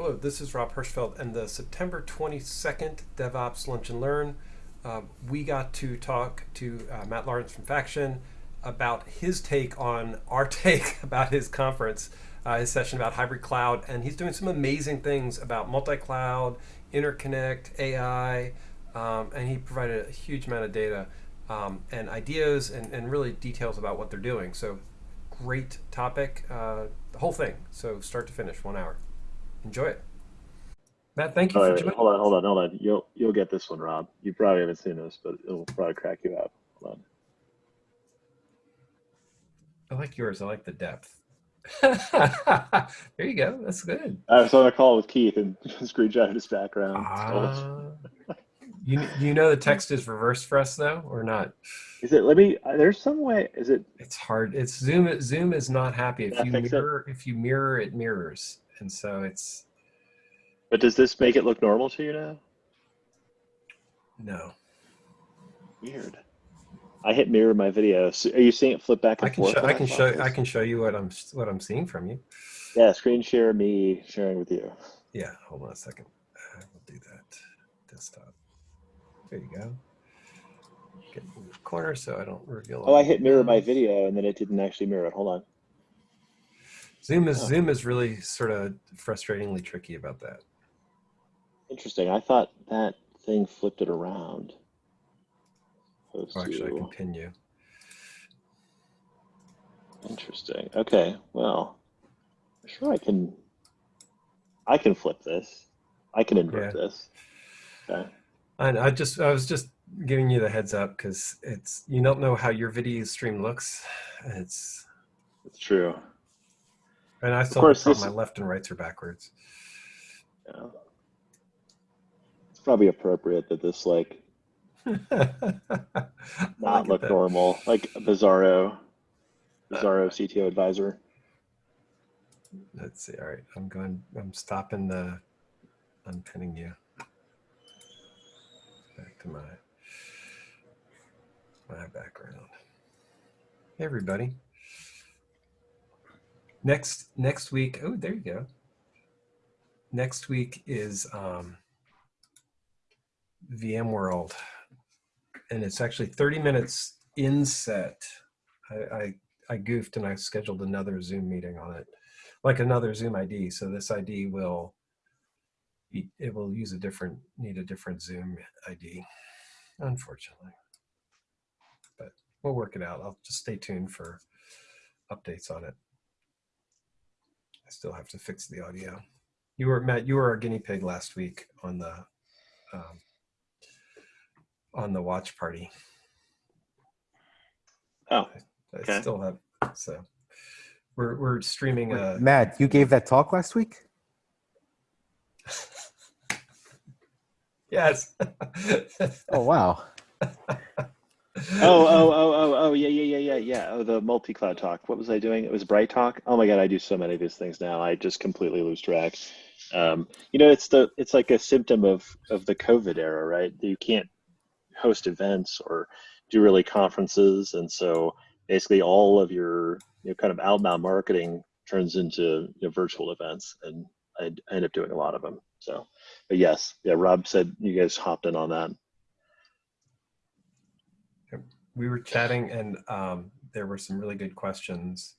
Hello, this is Rob Hirschfeld, and the September 22nd DevOps Lunch and Learn. Uh, we got to talk to uh, Matt Lawrence from Faction about his take on our take about his conference, uh, his session about hybrid cloud, and he's doing some amazing things about multi-cloud, interconnect, AI, um, and he provided a huge amount of data um, and ideas and, and really details about what they're doing. So great topic, uh, the whole thing. So start to finish, one hour enjoy it. Matt, thank you All for right, joining. hold on, hold on, hold on. You'll you'll get this one, Rob. You probably haven't seen this, but it'll probably crack you up. Hold on. I like yours. I like the depth. there you go. That's good. I was on a call with Keith and screenshot his background. Ah. you you know the text is reversed for us though, or not? Is it? Let me. uh, There's some way. Is it? It's hard. It's Zoom. Zoom is not happy if you it. mirror. If you mirror, it mirrors, and so it's But does this make it look normal to you now? no. Weird. I hit mirror my video. So are you seeing it flip back I and can forth? show. I can show. this? I can show you what I'm what I'm seeing from you. Yeah, screen share me sharing with you. Yeah. Hold on a second. I will do that. Desktop. There you go. Get in the corner so I don't reveal. Oh, I hit mirror my video and then it didn't actually mirror it. Hold on. Zoom is Oh. Zoom is really sort of frustratingly tricky about that. Interesting. I thought that thing flipped it around. Oh, actually, I can pin you. Interesting. Okay. Well, I'm sure I can. I can flip this. I can invert Yeah. this. Okay. And I just I was just giving you the heads up because it's you don't know how your video stream looks. It's It's true. And I still course, have this- my left and rights are backwards. Yeah. It's probably appropriate that this like not look that- normal, like Bizarro, uh, Bizarro CTO advisor. Let's see. All right, I'm going. I'm stopping the unpinning you. Back to my my background. Hey, everybody. Next next week. Oh, there you go. Next week is um, VMworld, and it's actually 30 minutes in set. I, I I goofed and I scheduled another Zoom meeting on it like another Zoom ID. So this ID will it will use a different need a different Zoom ID, unfortunately. But we'll work it out. I'll just stay tuned for updates on it. I still have to fix the audio. You were Matt. You were our guinea pig last week on the um, on the watch party. Oh, I Okay. still have so. We're, we're streaming Wait, a Matt, you gave that talk last week? yes. Oh wow. oh, oh, oh, oh, oh, yeah, yeah, yeah, yeah, yeah. Oh, the multi-cloud talk. What was I doing? It was Bright Talk. Oh my God, I do so many of these things now. I just completely lose track. Um, you know, it's the it's like a symptom of of the COVID era, right? You can't host events or do really conferences, and so basically all of your you know kind of outbound marketing turns into you know, virtual events, and I, I end up doing a lot of them. So, but yes, yeah, Rob said you guys hopped in on that. We were chatting and um, there were some really good questions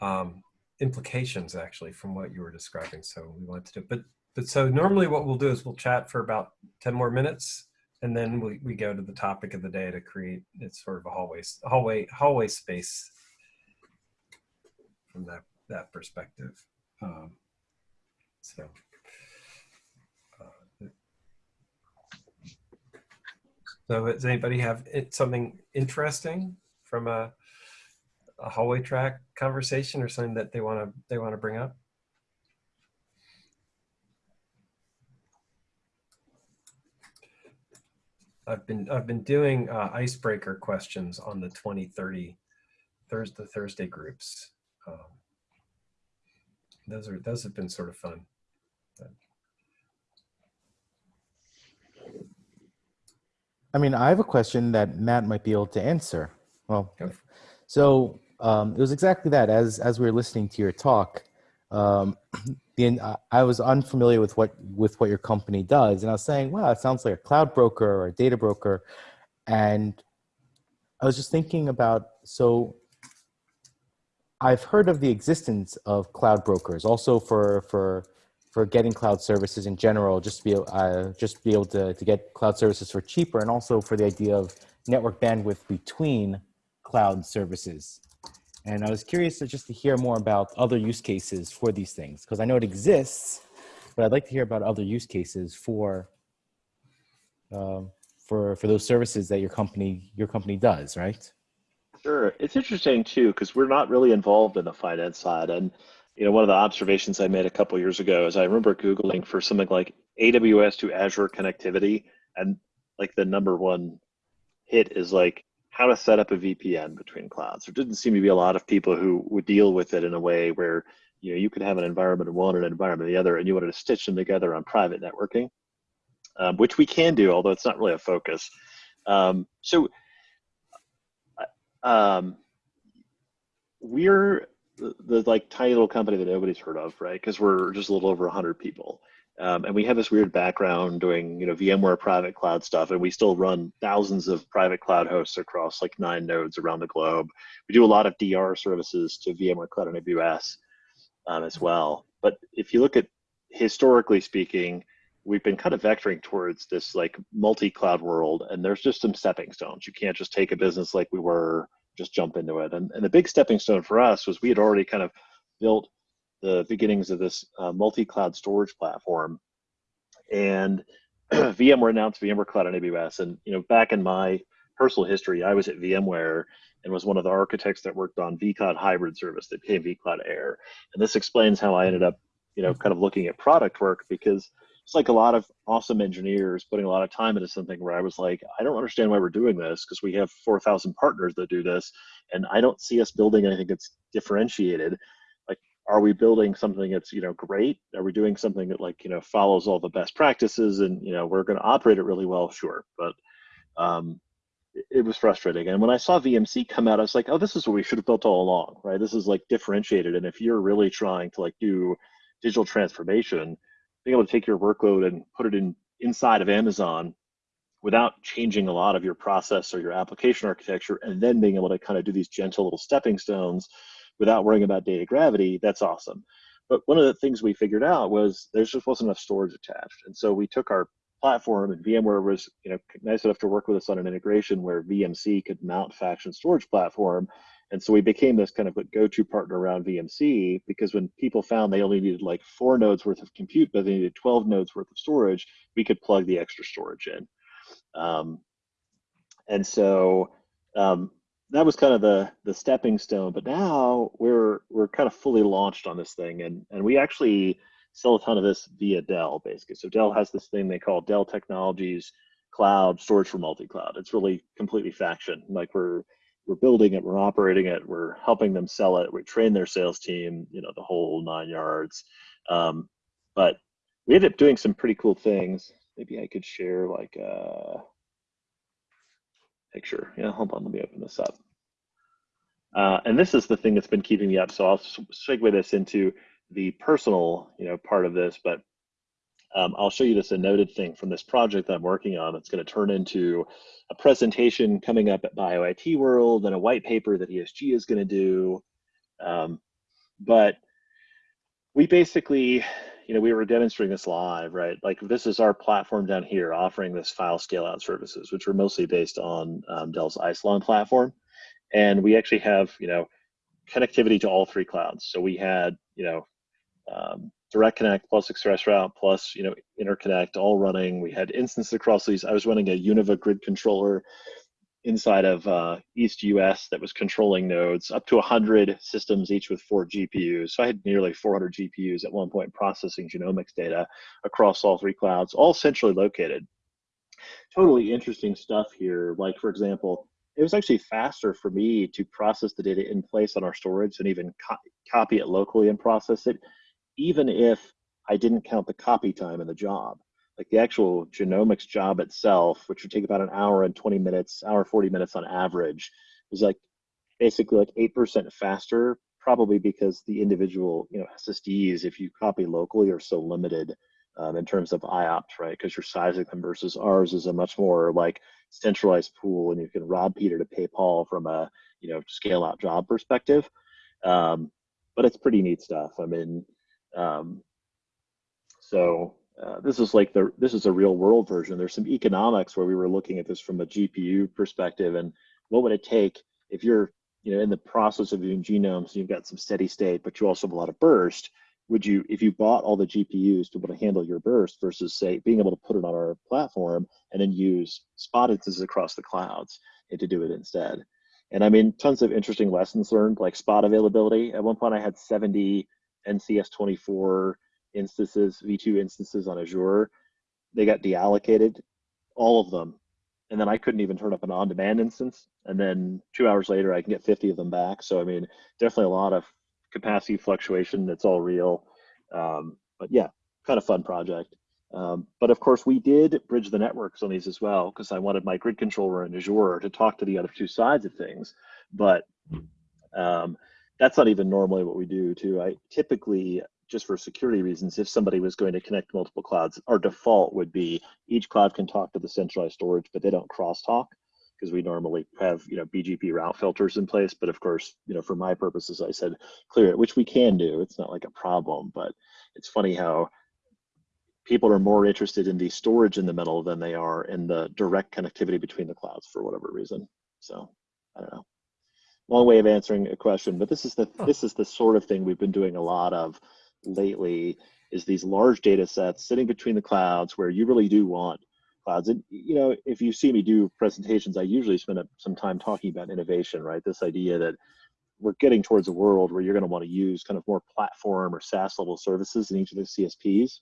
um, implications actually from what you were describing so we wanted to do but but so normally what we'll do is we'll chat for about 10 more minutes and then we, we go to the topic of the day to create it's sort of a hallway hallway hallway space from that that perspective um, so uh, So does anybody have something interesting from a, a hallway track conversation or something that they want to they want to bring up? I've been I've been doing uh, icebreaker questions on the 2030 Thursday Thursday groups. Um, those are those have been sort of fun. I mean, I have a question that Matt might be able to answer. Well, so um, it was exactly that. As as we were listening to your talk, um, the I was unfamiliar with what with what your company does, and I was saying, "Wow, it sounds like a cloud broker or a data broker," and I was just thinking about so. I've heard of the existence of cloud brokers, also for for for getting cloud services in general, just to be uh, just be able to to get cloud services for cheaper, and also for the idea of network bandwidth between cloud services. And I was curious to just to hear more about other use cases for these things because I know it exists, but I'd like to hear about other use cases for um, for for those services that your company your company does, right? Sure. It's interesting too, because we're not really involved in the finance side. And you know, one of the observations I made a couple years ago is I remember Googling for something like AWS to Azure connectivity, and like the number one hit is like how to set up a VPN between clouds. There didn't seem to be a lot of people who would deal with it in a way where you know you could have an environment of one and an environment of the other, and you wanted to stitch them together on private networking, um, which we can do, although it's not really a focus. Um, so um, we're the, the, like tiny little company that nobody's heard of, right? Because we're just a little over 100 people. Um, and we have this weird background doing, you know, VMware private cloud stuff, and we still run thousands of private cloud hosts across like nine nodes around the globe. We do a lot of DR services to VMware Cloud and AWS um, as well. But if you look at historically speaking, we've been kind of vectoring towards this like multi-cloud world, and there's just some stepping stones. You can't just take a business like we were, just jump into it. And, and the big stepping stone for us was we had already kind of built the beginnings of this uh, multi-cloud storage platform. And VMware announced VMware Cloud on AWS. And you know, back in my personal history, I was at VMware and was one of the architects that worked on vCloud hybrid service that became vCloud Air. And this explains how I ended up, you know, kind of looking at product work because it's like a lot of awesome engineers putting a lot of time into something where I was like, I don't understand why we're doing this because we have 4,000 partners that do this, and I don't see us building anything that's differentiated. Like, are we building something that's you know great? Are we doing something that like you know follows all the best practices and you know we're going to operate it really well? Sure, but um, it, it was frustrating. And when I saw VMC come out, I was like, oh, this is what we should have built all along, right? This is like differentiated. And if you're really trying to like do digital transformation being able to take your workload and put it in inside of Amazon without changing a lot of your process or your application architecture, and then being able to kind of do these gentle little stepping stones without worrying about data gravity, that's awesome. But one of the things we figured out was there just wasn't enough storage attached. And so we took our platform and VMware was you know nice enough to work with us on an integration where VMC could mount Faction storage platform and so we became this kind of a go-to partner around VMC because when people found they only needed like four nodes worth of compute, but they needed 12 nodes worth of storage, we could plug the extra storage in. Um, and so um, that was kind of the the stepping stone. But now we're we're kind of fully launched on this thing, and and we actually sell a ton of this via Dell, basically. So Dell has this thing they call Dell Technologies Cloud Storage for Multi-Cloud. It's really completely Faction. Like we're we're building it, we're operating it, we're helping them sell it, we train their sales team, you know, the whole nine yards. Um, but we ended up doing some pretty cool things. Maybe I could share like a picture. Yeah, hold on, let me open this up. Uh, and this is the thing that's been keeping me up. So I'll segue this into the personal, you know, part of this, but um, I'll show you this a noted thing from this project that I'm working on. It's going to turn into a presentation coming up at BioIT World and a white paper that ESG is going to do. Um, but we basically, you know, we were demonstrating this live, right? Like this is our platform down here offering this file scale out services, which are mostly based on um, Dell's Isilon platform. And we actually have, you know, connectivity to all three clouds. So we had, you know, um, direct connect plus express route plus you know interconnect all running. We had instances across these. I was running a univa grid controller inside of uh, east us that was controlling nodes up to 100 systems each with four gpus so i had nearly 400 gpus at one point processing genomics data across all three clouds all centrally located. Totally interesting stuff here. Like for example it was actually faster for me to process the data in place on our storage and even co copy it locally and process it even if I didn't count the copy time in the job. Like the actual genomics job itself, which would take about an hour and 20 minutes, hour 40 minutes on average, was like basically like 8% faster probably because the individual, you know, SSDs, if you copy locally, are so limited um, in terms of IOPS, right? Because you're sizing them versus ours is a much more like centralized pool, and you can rob Peter to pay Paul from a you know scale out job perspective. Um, but it's pretty neat stuff. I mean, um, so uh, this is like the this is a real world version. There's some economics where we were looking at this from a GPU perspective, and what would it take if you're you know in the process of doing genomes, you've got some steady state, but you also have a lot of burst. Would you, if you bought all the GPUs to be able to handle your burst versus say being able to put it on our platform and then use spot instances across the clouds and to do it instead? And I mean, tons of interesting lessons learned, like spot availability. At one point, I had 70 NCS 24 instances, V2 instances on Azure. They got deallocated, all of them. And then I couldn't even turn up an on demand instance. And then two hours later, I can get 50 of them back. So, I mean, definitely a lot of capacity fluctuation. That's all real. Um, but yeah, kind of fun project. Um, but of course, we did bridge the networks on these as well because I wanted my grid controller in Azure to talk to the other two sides of things. But um, that's not even normally what we do too. I typically, just for security reasons, if somebody was going to connect multiple clouds, our default would be each cloud can talk to the centralized storage, but they don't crosstalk because we normally have you know BGP route filters in place. But of course, you know for my purposes, I said clear it, which we can do. It's not like a problem, but it's funny how people are more interested in the storage in the middle than they are in the direct connectivity between the clouds for whatever reason. So I don't know. Long way of answering a question, but this is the Huh. this is the sort of thing we've been doing a lot of lately. Is these large data sets sitting between the clouds where you really do want clouds. And you know, if you see me do presentations, I usually spend some time talking about innovation, right? This idea that we're getting towards a world where you're going to want to use kind of more platform or SaaS level services in each of the CSPs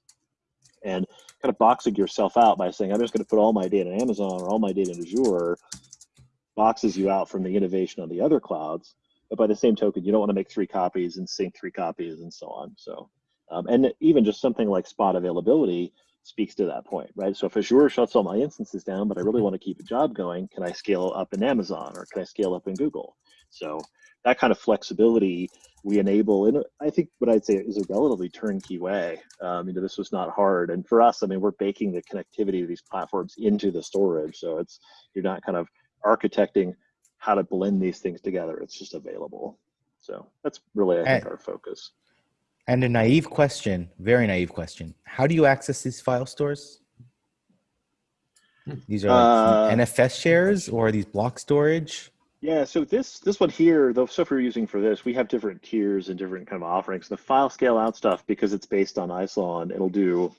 and kind of boxing yourself out by saying, I'm just going to put all my data in Amazon or all my data in Azure, boxes you out from the innovation on the other clouds. But by the same token, you don't want to make three copies and sync three copies and so on. So, um, and even just something like spot availability speaks to that point, right? So if Azure shuts all my instances down, but I really want to keep a job going, can I scale up in Amazon or can I scale up in Google? So that kind of flexibility we enable in, I think what I'd say is a relatively turnkey way. Um, you know, this was not hard. And for us, I mean, we're baking the connectivity of these platforms into the storage. So it's, you're not kind of architecting how to blend these things together. It's just available. So that's really, I think, And- our focus. And a naive question, very naive question. How do you access these file stores? These are Uh, NFS shares or are these block storage? Yeah, so this this one here, the stuff we're using for this, we have different tiers and different kind of offerings. The file scale out stuff, because it's based on Isilon, it'll do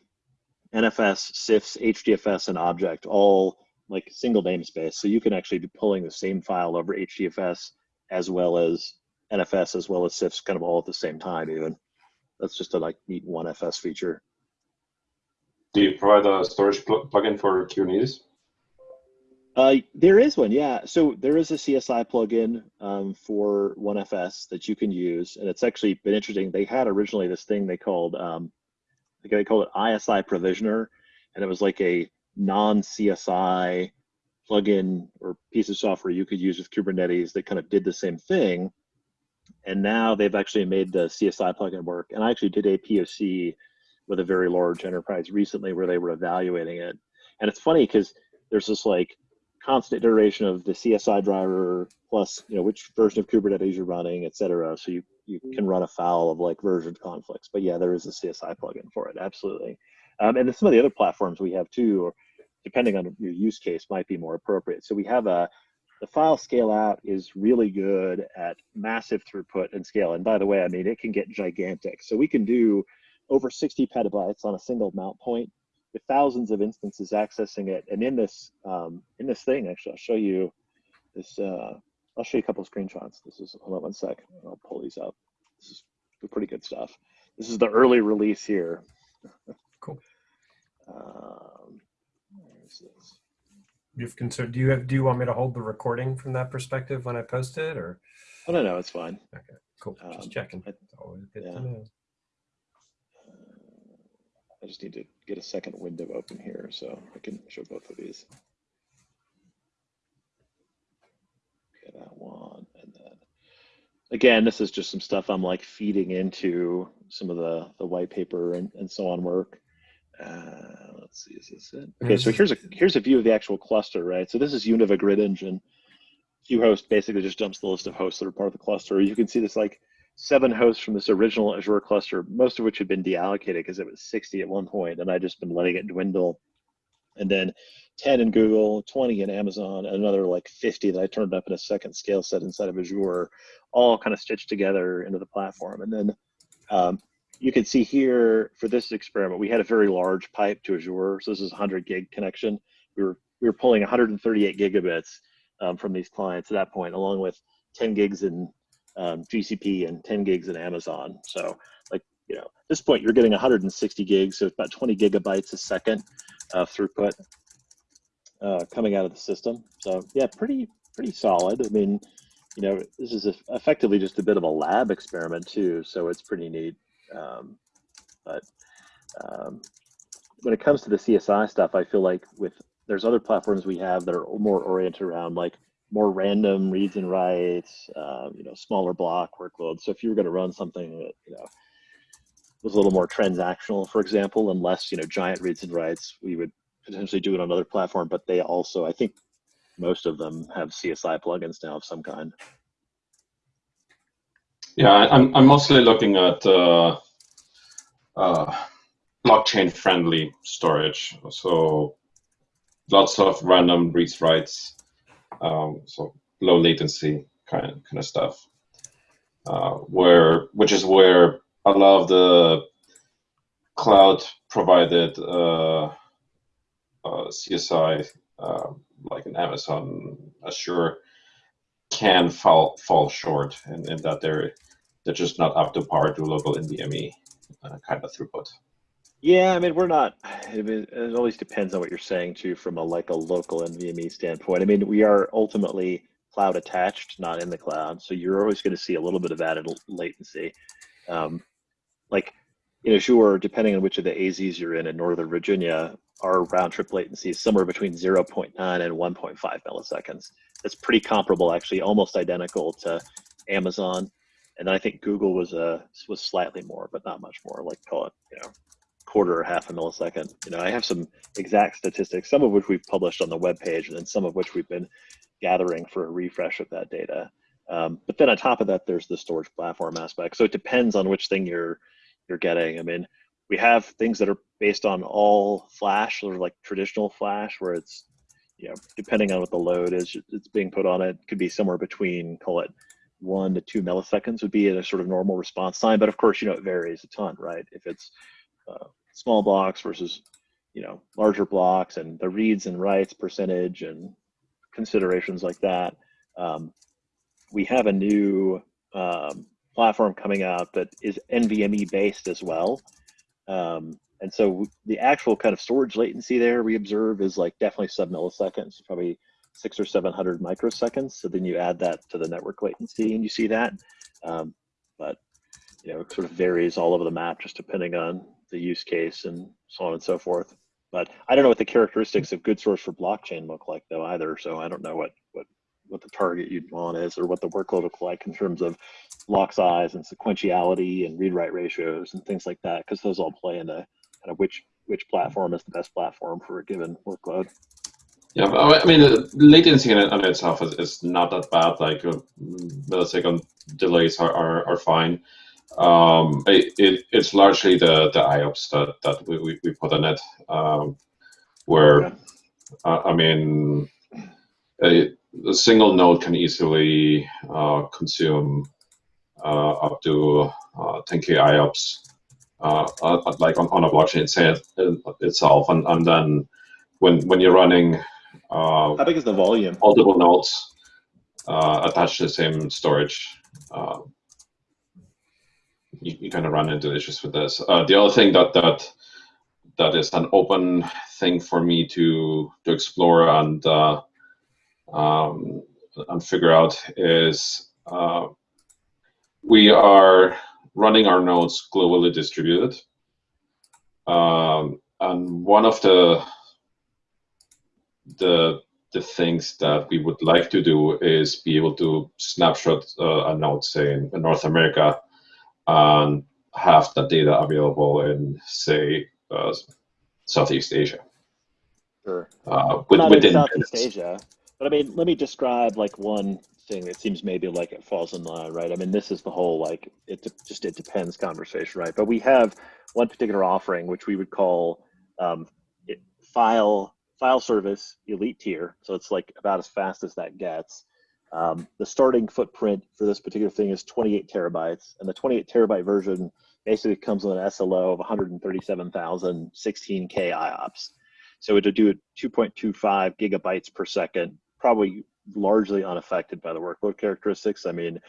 NFS, CIFS, HDFS, and object, all like single namespace. So you can actually be pulling the same file over HDFS as well as NFS as well as CIFS kind of all at the same time. Even that's just a like neat OneFS feature. Do you provide a storage pl- plugin for Kubernetes? Uh, there is one, yeah. So there is a CSI plugin um, for OneFS that you can use, and it's actually been interesting. They had originally this thing they called, um, they called it ISI Provisioner, and it was like a non-CSI plugin or piece of software you could use with Kubernetes that kind of did the same thing. And now they've actually made the CSI plugin work. And I actually did a POC with a very large enterprise recently where they were evaluating it. And it's funny because there's this like constant iteration of the CSI driver plus you know which version of Kubernetes you're running, et cetera. So you you can run afoul of like version conflicts. But yeah, there is a CSI plugin for it, absolutely. Um, and then some of the other platforms we have too, depending on your use case, might be more appropriate. So we have a the file scale out is really good at massive throughput and scale. And by the way, I mean it can get gigantic. So we can do over 60 petabytes on a single mount point with thousands of instances accessing it. And in this um, in this thing, actually, I'll show you this. Uh, I'll show you a couple of screenshots. This is hold on one sec. I'll pull these up. This is pretty good stuff. This is the early release here. Cool. Um, this? You've concerned, do you have, do you want me to hold the recording from that perspective when I post it or? Oh no, no, it's fine. Okay, cool. Um, Just checking. I- It's always good yeah. to know. I just need to get a second window open here so I can show both of these. Okay, that one, and then again, this is just some stuff I'm like feeding into some of the, the white paper and, and so on work. Uh, let's see, is this it? Okay, so here's a here's a view of the actual cluster, right? So this is Univa Grid Engine. QHost basically just jumps the list of hosts that are part of the cluster. You can see this like seven hosts from this original Azure cluster, most of which had been deallocated because it was 60 at one point, and I'd just been letting it dwindle. And then 10 in Google, 20 in Amazon, and another like 50 that I turned up in a second scale set inside of Azure, all kind of stitched together into the platform. And then um, you can see here for this experiment, we had a very large pipe to Azure. So this is a 100 gig connection. We were we were pulling 138 gigabits um, from these clients at that point, along with 10 gigs in um, GCP and 10 gigs in Amazon. So like you know, at this point you're getting 160 gigs, so it's about 20 gigabytes a second of throughput uh, coming out of the system. So yeah, pretty pretty solid. I mean, you know, this is effectively just a bit of a lab experiment too, so it's pretty neat. Um, but um, when it comes to the CSI stuff, I feel like with there's other platforms we have that are more oriented around like more random reads and writes, you know, smaller block workloads. So if you were going to run something that you know was a little more transactional, for example, and less you know giant reads and writes, we would potentially do it on another platform. But they also, I think, most of them have CSI plugins now of some kind. Yeah, I'm, I'm mostly looking at uh, uh, blockchain friendly storage. So lots of random reads writes, um, so low latency kind of, kind of stuff. Uh, where which is where a lot of the cloud provided uh, uh, CSI, uh, like an Amazon, Azure, can fall fall short in, in that they're they're just not up to par to local NVMe uh, kind of throughput. Yeah, I mean we're not. I mean, it always depends on what you're saying too, from a like a local NVMe standpoint. I mean, we are ultimately cloud attached, not in the cloud, so you're always going to see a little bit of added latency. Um, like in Azure, depending on which of the AZs you're in in Northern Virginia, our round trip latency is somewhere between 0.9 and 1.5 milliseconds. That's pretty comparable, actually, almost identical to Amazon. And I think Google was uh, was slightly more, but not much more. Like call it, you know, quarter or half a millisecond. You know, I have some exact statistics, some of which we've published on the web page, and then some of which we've been gathering for a refresh of that data. Um, but then on top of that, there's the storage platform aspect. So it depends on which thing you're you're getting. I mean, we have things that are based on all flash or like traditional flash where it's you know depending on what the load is it's being put on it could be somewhere between call it one to two milliseconds would be a sort of normal response time but of course you know it varies a ton right if it's uh, small blocks versus you know larger blocks and the reads and writes percentage and considerations like that um, we have a new um, platform coming out that is NVMe based as well. Um, and so the actual kind of storage latency there we observe is like definitely sub milliseconds, probably six or 700 microseconds. So then you add that to the network latency and you see that. Um, but, you know, it sort of varies all over the map just depending on the use case and so on and so forth. But I don't know what the characteristics of good source for blockchain look like though either. So I don't know what, what what the target you'd want is or what the workload look like in terms of block size and sequentiality and read write ratios and things like that because those all play into kind of which which platform is the best platform for a given workload. Yeah, I mean, latency in, in itself is, is not that bad. Like uh, millisecond delays are, are, are fine. Um, it, it, it's largely the, the IOPS that, that we, we, we put in it, um, where, okay. uh, I mean, it, a single node can easily uh, consume uh, up to 10k uh, IOPS, uh, like on, on a blockchain itself, and, and then when when you're running how big is the volume? Multiple nodes attached to the same storage. you, you kind of run into issues with this. the other thing that that that is an open thing for me to to explore and uh, um, and figure out is uh, we are running our nodes globally distributed. Um, and one of the the the things that we would like to do is be able to snapshot uh, a node, say in North America, and have that data available in, say, uh, Southeast Asia. Sure. Uh, with, Not in within Southeast minutes. Asia, but I mean, let me describe like one thing that seems maybe like it falls in line, right? I mean, this is the whole like it de- just it depends conversation, right? But we have one particular offering which we would call um, it, file file service elite tier, so it's like about as fast as that gets. Um, the starting footprint for this particular thing is 28 terabytes, and the 28 terabyte version basically comes with an SLO of 137,000 16K IOPS. So it would do 2.25 gigabytes per second, probably largely unaffected by the workload characteristics. I mean,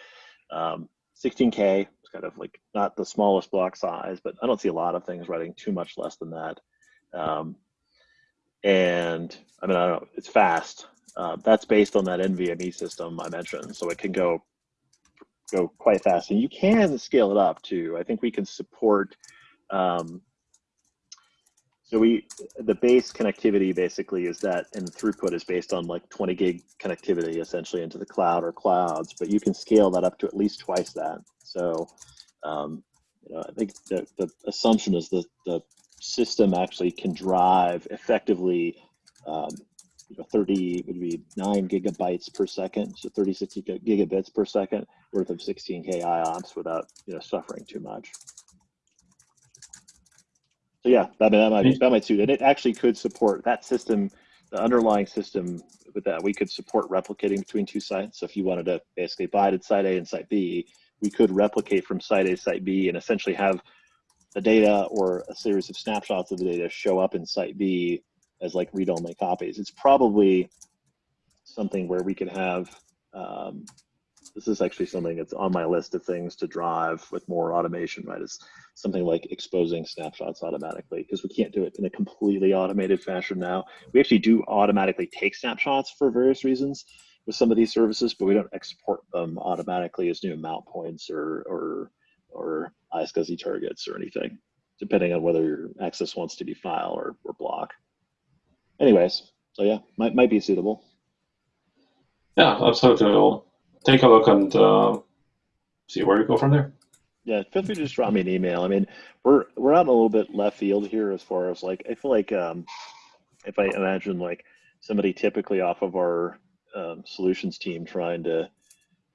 um, 16K is kind of like not the smallest block size, but I don't see a lot of things running too much less than that. Um, and I mean, I don't know, it's fast. Uh, that's based on that NVMe system I mentioned, so it can go go quite fast, and you can scale it up too. I think we can support. Um, so we the base connectivity basically is that, and throughput is based on like 20 gig connectivity essentially into the cloud or clouds, but you can scale that up to at least twice that. So, um, you know, I think the, the assumption is that the system actually can drive effectively um, you know, 30 would be 9 gigabytes per second, so 36 gigabits per second worth of 16K IOPS without you know suffering too much. So yeah, mean that might that might suit it. It actually could support that system, the underlying system with that we could support replicating between two sites. So if you wanted to basically bind at site A and site B, we could replicate from site A to site B and essentially have the data or a series of snapshots of the data show up in site B as like read-only copies. It's probably something where we could have. Um, this is actually something that's on my list of things to drive with more automation. Right, it's something like exposing snapshots automatically because we can't do it in a completely automated fashion now. We actually do automatically take snapshots for various reasons with some of these services, but we don't export them automatically as new mount points or or or iSCSI targets or anything, depending on whether your access wants to be file or, or block. Anyways, so yeah, might might be suitable. Yeah, absolutely. We'll take a look and uh, see where we go from there. Yeah, feel free to just drop me an email. I mean, we're we're out a little bit left field here as far as like I feel like um, if I imagine like somebody typically off of our um, solutions team trying to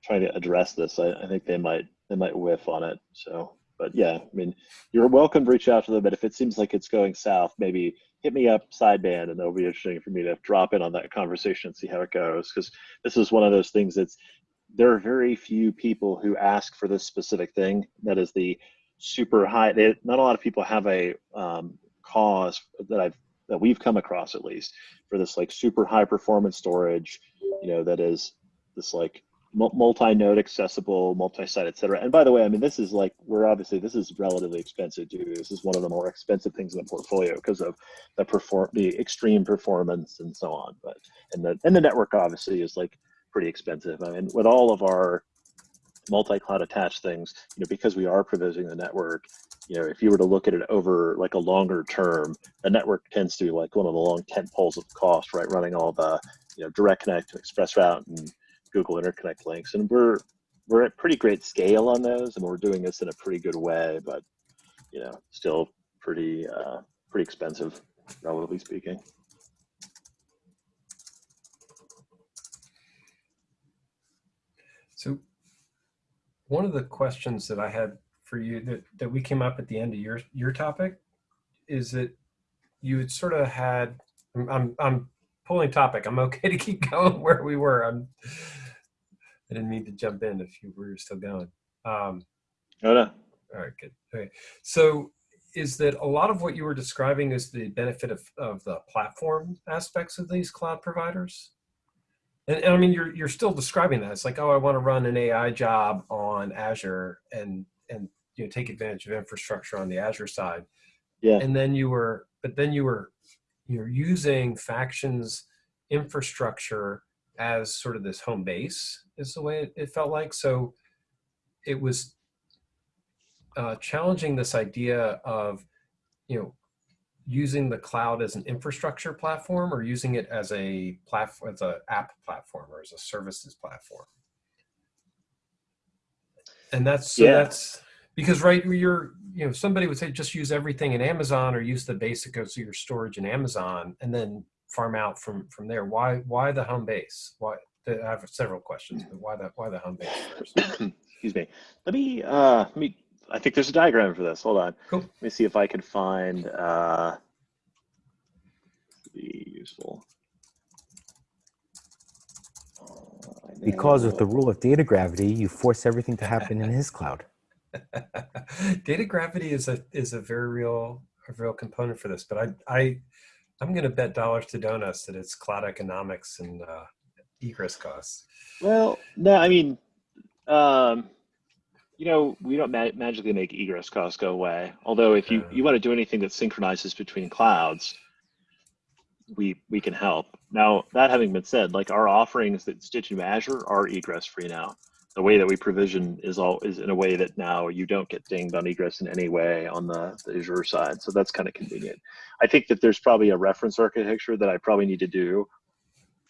trying to address this, I, I think they might they might whiff on it. So, but yeah, I mean, you're welcome to reach out to them. But if it seems like it's going south, maybe hit me up sideband, and it'll be interesting for me to drop in on that conversation and see how it goes. Because this is one of those things that's there are very few people who ask for this specific thing. That is the super high. They, not a lot of people have a um, cause that I've that we've come across at least for this like super high performance storage. You know that is this like multi-node accessible, multi-site, et cetera. And by the way, I mean this is like we're obviously this is relatively expensive too. This is one of the more expensive things in the portfolio because of the perform the extreme performance and so on. But and the and the network obviously is like pretty expensive. I mean, with all of our multi-cloud attached things, you know, because we are provisioning the network, you know, if you were to look at it over like a longer term, the network tends to be like one of the long tent poles of cost, right? Running all the, you know, direct connect, to express route, and Google interconnect links, and we're we're at pretty great scale on those, and we're doing this in a pretty good way, but you know, still pretty uh, pretty expensive, relatively speaking. So one of the questions that I had for you that, that we came up at the end of your your topic is that you had sort of had I'm I'm, I'm pulling topic. I'm okay to keep going where we were. I'm I didn't mean to jump in if you were still going. Um, Oh no, all right, good. Okay. So is that a lot of what you were describing is the benefit of, of the platform aspects of these cloud providers? And, and I mean, you're, you're still describing that. It's like, oh, I want to run an AI job on Azure and, and, you know, take advantage of infrastructure on the Azure side. yeah, And then you were, but then you were, you're using Faction's infrastructure as sort of this home base is the way it, it felt like. So it was uh, challenging this idea of, you know, using the cloud as an infrastructure platform or using it as a platform, as an app platform or as a services platform. And that's, so Yeah. that's because right, you're, you know, somebody would say just use everything in Amazon or use the basic of your storage in Amazon and then farm out from from there. Why why the home base? Why? I have several questions, but why the why the home base first? Excuse me. Let me, uh, let me, I think there's a diagram for this. Hold on. Cool. Let me see if I can find, uh, be useful. Uh, Because of the rule of data gravity, you force everything to happen in his cloud. Data gravity is a is a very real a real component for this, but I I I'm going to bet dollars to donuts that it's cloud economics and uh, egress costs. Well, no, I mean, um, you know, we don't ma- magically make egress costs go away. Although, if you, you want to do anything that synchronizes between clouds, we we can help. Now, that having been said, like our offerings that stitch into Azure are egress free now. The way that we provision is all is in a way that now you don't get dinged on egress in any way on the, the Azure side. So that's kind of convenient. I think that there's probably a reference architecture that I probably need to do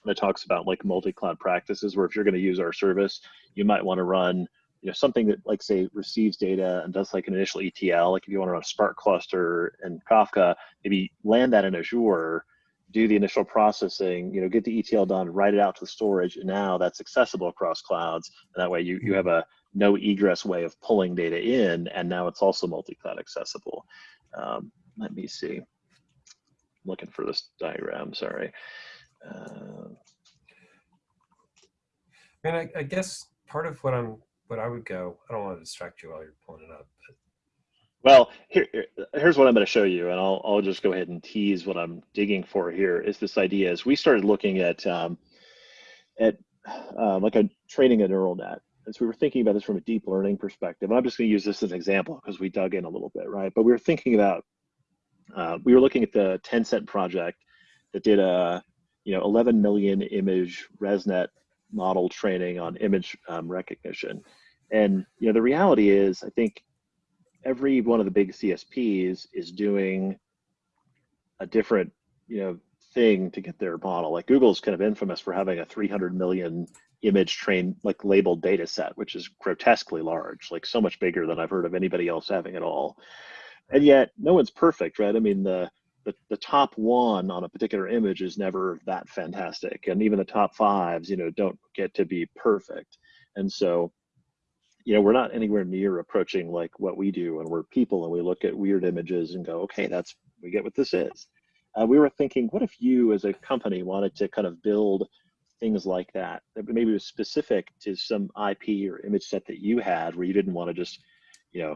that talks about like multi-cloud practices where if you're going to use our service you might want to run you know something that like say receives data and does like an initial etl like if you want to run a spark cluster and kafka maybe land that in azure do the initial processing you know get the etl done write it out to the storage and now that's accessible across clouds and that way you, you have a no egress way of pulling data in and now it's also multi-cloud accessible um, let me see I'm looking for this diagram sorry uh, I mean, I, I guess part of what I'm what I would go. I don't want to distract you while you're pulling it up. But Well, here, here- here's what I'm going to show you, and I'll, I'll just go ahead and tease what I'm digging for here. Is this idea? Is we started looking at um, at uh, like a training a neural net, so we were thinking about this from a deep learning perspective. And I'm just going to use this as an example because we dug in a little bit, right? But we were thinking about uh, we were looking at the Tencent project that did a you know 11 million image ResNet model training on image um, recognition, and you know the reality is, I think every one of the big CSPs is doing a different, you know, thing to get their model. Like Google's kind of infamous for having a 300 million image trained, like labeled data set, which is grotesquely large, like so much bigger than I've heard of anybody else having at all. And yet no one's perfect, right? I mean, the, the, the top one on a particular image is never that fantastic. And even the top fives, you know, don't get to be perfect. And so you know, we're not anywhere near approaching like what we do, and we're people, and we look at weird images and go, okay, that's we get what this is. Uh, we were thinking, what if you, as a company, wanted to kind of build things like that that maybe was specific to some IP or image set that you had, where you didn't want to just, you know,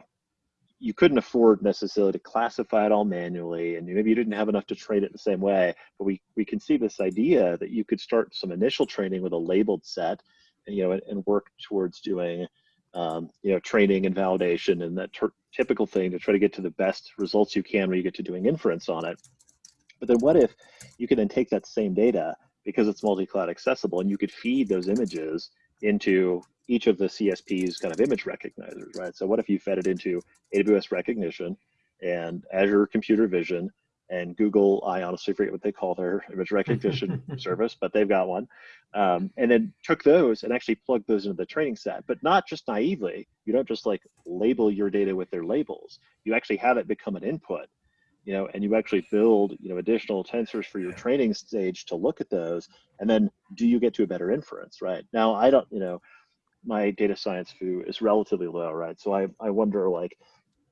you couldn't afford necessarily to classify it all manually, and maybe you didn't have enough to train it the same way. But we we see this idea that you could start some initial training with a labeled set, and, you know, and, and work towards doing um, you know, training and validation and that typical thing to try to get to the best results you can when you get to doing inference on it. But then what if you could then take that same data because it's multi-cloud accessible and you could feed those images into each of the CSP's kind of image recognizers, right? So what if you fed it into AWS Rekognition and Azure Computer Vision and Google, I honestly forget what they call their image recognition service, but they've got one. Um, and then took those and actually plugged those into the training set, but not just naively. You don't just like label your data with their labels. You actually have it become an input, you know, and you actually build, you know, additional tensors for your training stage to look at those. And then do you get to a better inference, right? Now, I don't, you know, my data science foo is relatively low, right? So I, I wonder like,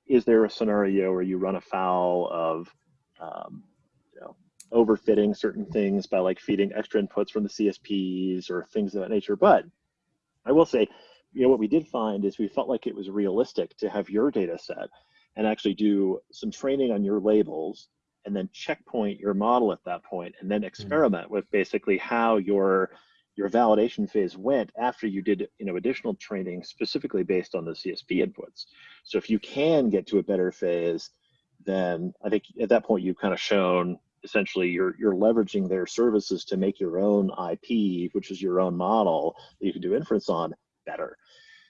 is there a scenario where you run afoul of, um, you know, overfitting certain things by like feeding extra inputs from the CSPs or things of that nature. But I will say, you know, what we did find is we felt like it was realistic to have your data set and actually do some training on your labels and then checkpoint your model at that point and then experiment with basically how your your validation phase went after you did you know additional training specifically based on the CSP inputs. So if you can get to a better phase, then I think at that point you've kind of shown essentially you're you're leveraging their services to make your own IP, which is your own model that you can do inference on better.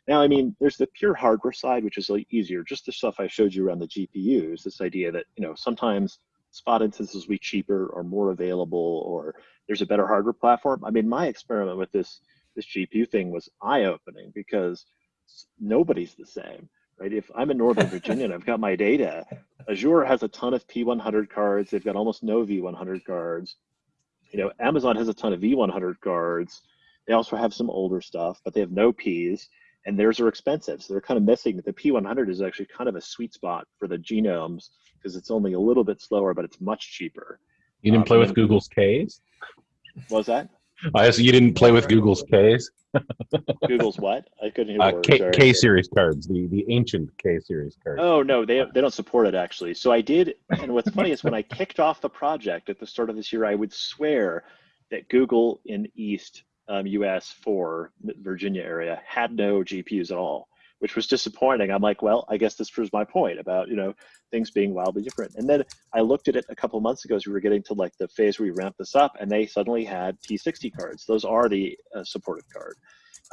Now, I mean, there's the pure hardware side, which is easier. Just the stuff I showed you around the GPUs. This idea that you know sometimes spot instances will be cheaper or more available, or there's a better hardware platform. I mean, my experiment with this this GPU thing was eye opening because nobody's the same, right? If I'm in Northern Virginia and I've got my data, Azure has a ton of P100 cards. They've got almost no V100 cards. You know, Amazon has a ton of V100 cards. They also have some older stuff, but they have no Ps, and theirs are expensive. So they're kind of missing. The P100 is actually kind of a sweet spot for the genomes because it's only a little bit slower, but it's much cheaper. You didn't Um, play with Google's K's? What was that? I asked you didn't play with Google's K's? Google's what? I couldn't hear the Uh, word. K, K, series cards, the, the ancient K series cards. Oh no, they they don't support it actually. So I did, and what's funny is when I kicked off the project at the start of this year, I would swear that Google in East um, US for Virginia area had no GPUs at all, which was disappointing. I'm like, well, I guess this proves my point about you know things being wildly different. And then I looked at it a couple months ago as we were getting to like the phase where we ramped this up, and they suddenly had T60 cards. Those are the uh, supported card.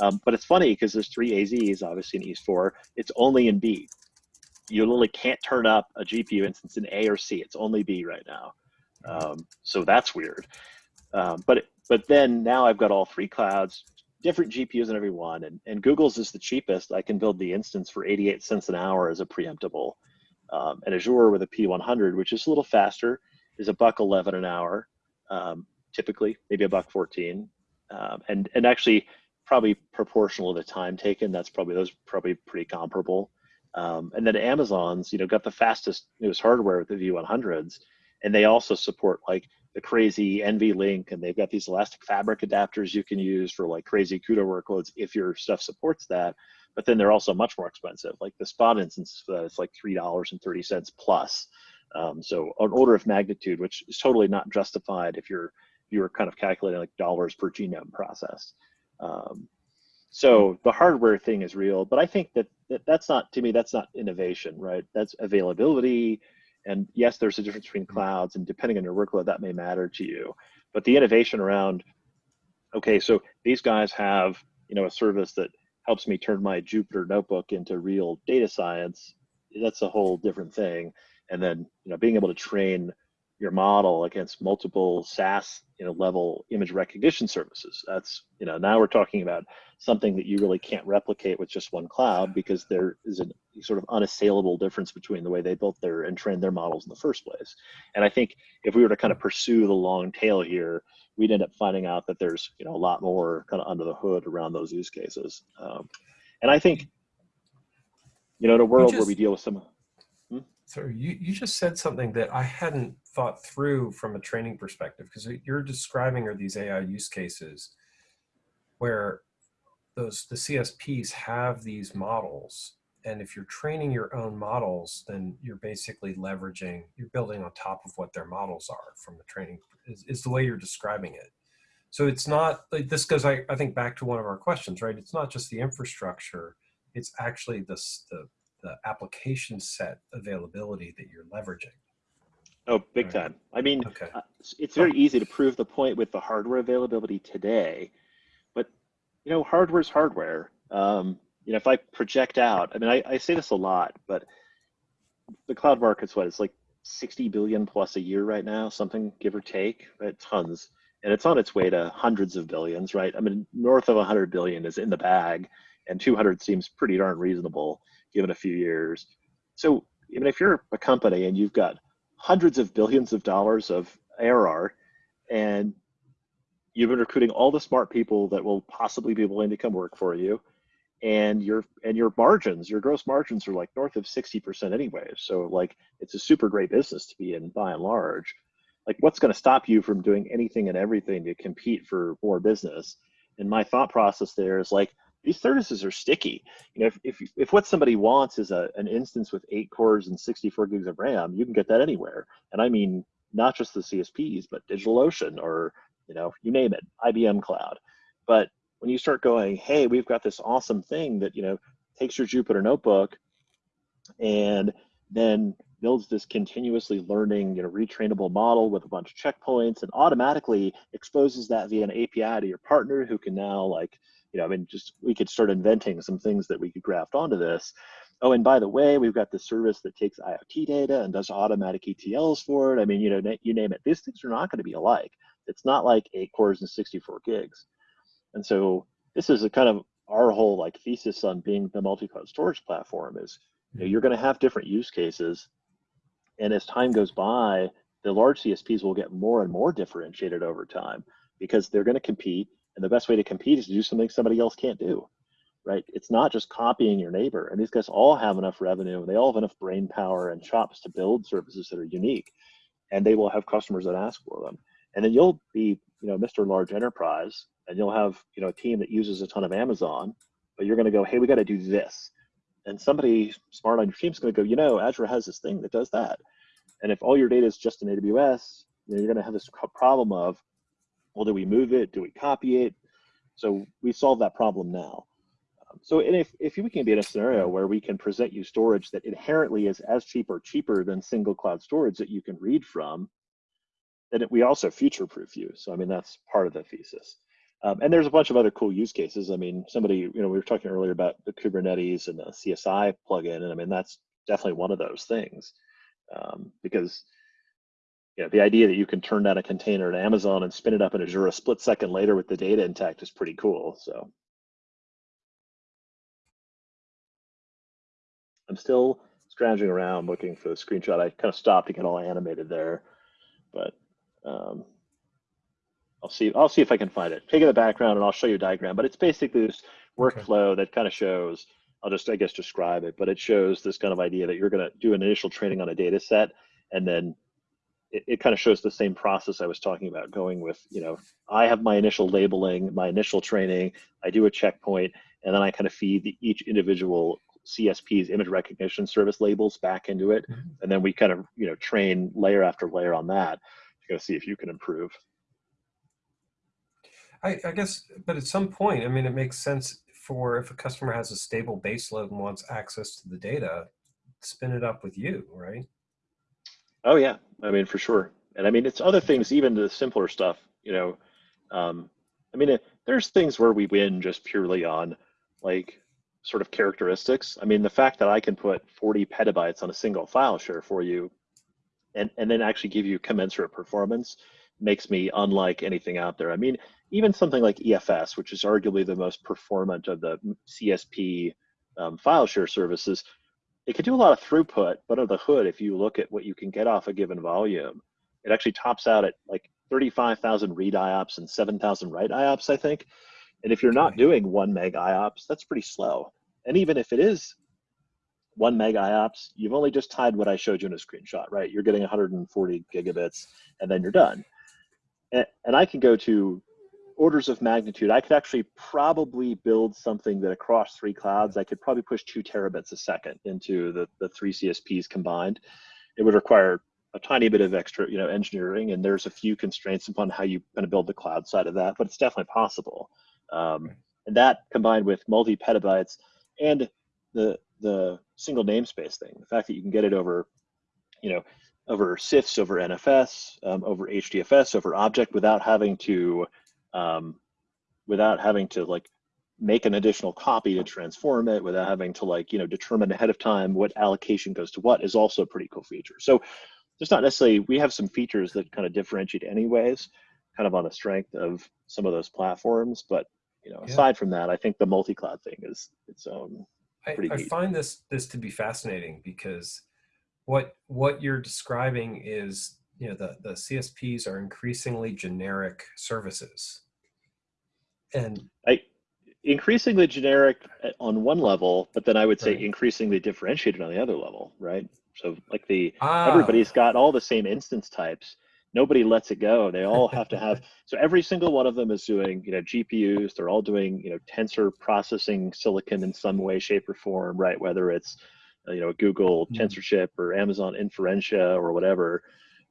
Um, but it's funny because there's three AZs obviously in East 4. It's only in B. You literally can't turn up a GPU instance in A or C. It's only B right now. Um, so that's weird. Um, but but then now I've got all three clouds, different GPUs in every one, and, and Google's is the cheapest. I can build the instance for 88 cents an hour as a preemptible. Um, and Azure with a P100, which is a little faster, is a buck 11 an hour, um, typically, maybe a buck 14. Um, and, and actually, probably proportional to the time taken. That's probably those probably pretty comparable. Um, and then Amazon's, you know, got the fastest newest hardware with the V100s, and they also support like the crazy NVLink, and they've got these Elastic Fabric adapters you can use for like crazy CUDA workloads if your stuff supports that. But then they're also much more expensive. Like the spot instance for that is like three dollars and thirty cents plus. Um, so an order of magnitude, which is totally not justified if you're you were kind of calculating like dollars per genome processed. Um, so the hardware thing is real, but I think that, that that's not to me that's not innovation, right? That's availability, and yes, there's a difference between mm-hmm. clouds, and depending on your workload, that may matter to you. But the innovation around, okay, so these guys have you know a service that helps me turn my Jupyter notebook into real data science. That's a whole different thing. And then you know being able to train your model against multiple SaaS you know level image recognition services. That's you know now we're talking about something that you really can't replicate with just one cloud because there is a sort of unassailable difference between the way they built their and trained their models in the first place. And I think if we were to kind of pursue the long tail here, we'd end up finding out that there's you know a lot more kind of under the hood around those use cases. Um, and I think you know in a world where we deal with some So you, you just said something that I hadn't thought through from a training perspective because you're describing are these AI use cases where those the CSPs have these models and if you're training your own models then you're basically leveraging you're building on top of what their models are from the training is, is the way you're describing it. So it's not like this goes I, I think back to one of our questions right? It's not just the infrastructure it's actually the, s- the the application set availability that you're leveraging. Oh, big Right. time. I mean, Okay. uh, it's- very easy to prove the point with the hardware availability today, but you know, hardware's hardware. Um, you know, if I project out, I mean, I, I say this a lot, but the cloud market's what it's like 60 billion plus a year right now, something give or take, right? Tons. And it's on its way to hundreds of billions, right? I mean, north of 100 billion is in the bag, and 200 seems pretty darn reasonable given a few years. So, even if you're a company and you've got hundreds of billions of dollars of ARR, and you've been recruiting all the smart people that will possibly be willing to come work for you, and your and your margins, your gross margins are like north of 60% anyway. So like it's a super great business to be in by and large. Like what's going to stop you from doing anything and everything to compete for more business? And my thought process there is like these services are sticky. You know, if if, if what somebody wants is a, an instance with eight cores and 64 gigs of RAM, you can get that anywhere. And I mean not just the CSPs, but DigitalOcean or you know, you name it, IBM Cloud. But when you start going, hey, we've got this awesome thing that you know takes your Jupyter notebook and then builds this continuously learning, you know, retrainable model with a bunch of checkpoints and automatically exposes that via an API to your partner who can now like, you know, I mean, just we could start inventing some things that we could graft onto this. oh, and by the way, we've got the service that takes IoT data and does automatic ETLs for it. I mean, you know, you name it. These things are not going to be alike. It's not like eight cores and 64 gigs. And so this is a kind of our whole like thesis on being the multi-cloud storage platform is you know, you're going to have different use cases. And as time goes by, the large CSPs will get more and more differentiated over time because they're going to compete. And the best way to compete is to do something somebody else can't do, right? It's not just copying your neighbor. And these guys all have enough revenue. And they all have enough brain power and chops to build services that are unique. And they will have customers that ask for them. And then you'll be, you know, Mr. Large Enterprise, and you'll have, you know, a team that uses a ton of Amazon, but you're going to go, hey, we got to do this. And somebody smart on your team is going to go, you know, Azure has this thing that does that. And if all your data is just in AWS, you know, you're going to have this problem of, well, do we move it? Do we copy it? So we solve that problem now. Um, so and if, if we can be in a scenario where we can present you storage that inherently is as cheap or cheaper than single cloud storage that you can read from, then we also future-proof you. So I mean, that's part of the thesis. Um, and there's a bunch of other cool use cases. I mean, somebody, you know, we were talking earlier about the Kubernetes and the CSI plugin, and I mean, that's definitely one of those things. Um, because, you know, the idea that you can turn down a container at Amazon and spin it up in Azure a split second later with the data intact is pretty cool. So I'm still scrounging around looking for the screenshot. I kind of stopped to get all animated there, but um, I'll see. I'll see if I can find it. Take in the background, and I'll show you a diagram. But it's basically this Okay. workflow that kind of shows. I'll just, I guess, describe it. But it shows this kind of idea that you're going to do an initial training on a data set, and then it, it kind of shows the same process I was talking about. Going with, you know, I have my initial labeling, my initial training. I do a checkpoint, and then I kind of feed the, each individual CSP's image recognition service labels back into it, Mhm. and then we kind of, you know, train layer after layer on that to go see if you can improve. I, I guess, but at some point, I mean, it makes sense for if a customer has a stable base load and wants access to the data, spin it up with you, right? Oh yeah, I mean for sure. And I mean it's other things, even the simpler stuff. You know, um, I mean it, there's things where we win just purely on like sort of characteristics. I mean the fact that I can put 40 petabytes on a single file share for you, and and then actually give you commensurate performance makes me unlike anything out there. I mean even something like EFS, which is arguably the most performant of the CSP um, file share services, it could do a lot of throughput, but under the hood, if you look at what you can get off a given volume, it actually tops out at like 35,000 read IOPS and 7,000 write IOPS, I think. And if you're not doing one meg IOPS, that's pretty slow. And even if it is one meg IOPS, you've only just tied what I showed you in a screenshot, right? You're getting 140 gigabits and then you're done. And, and I can go to orders of magnitude. I could actually probably build something that across three clouds, I could probably push two terabits a second into the, the three CSPs combined. It would require a tiny bit of extra, you know, engineering, and there's a few constraints upon how you kind of build the cloud side of that, but it's definitely possible. Um, and that combined with multi petabytes and the the single namespace thing, the fact that you can get it over, you know, over CIFS, over NFS, um, over HDFS, over object without having to, um, without having to like make an additional copy to transform it, without having to like, you know, determine ahead of time what allocation goes to what is also a pretty cool feature. So there's not necessarily, we have some features that kind of differentiate anyways, kind of on the strength of some of those platforms. But, you know, Yeah. aside from that, I think the multi-cloud thing is its own. I, I find this this to be fascinating because what what you're describing is you know the the CSPs are increasingly generic services, and I increasingly generic on one level, but then I would say Right. increasingly differentiated on the other level, right? So like the ah, everybody's got all the same instance types. Nobody lets it go. They all have to have so every single one of them is doing, you know, GPUs, they're all doing, you know, tensor processing silicon in some way, shape, or form, right? Whether it's uh, you know, Google Mhm. TensorShip or Amazon Inferentia or whatever.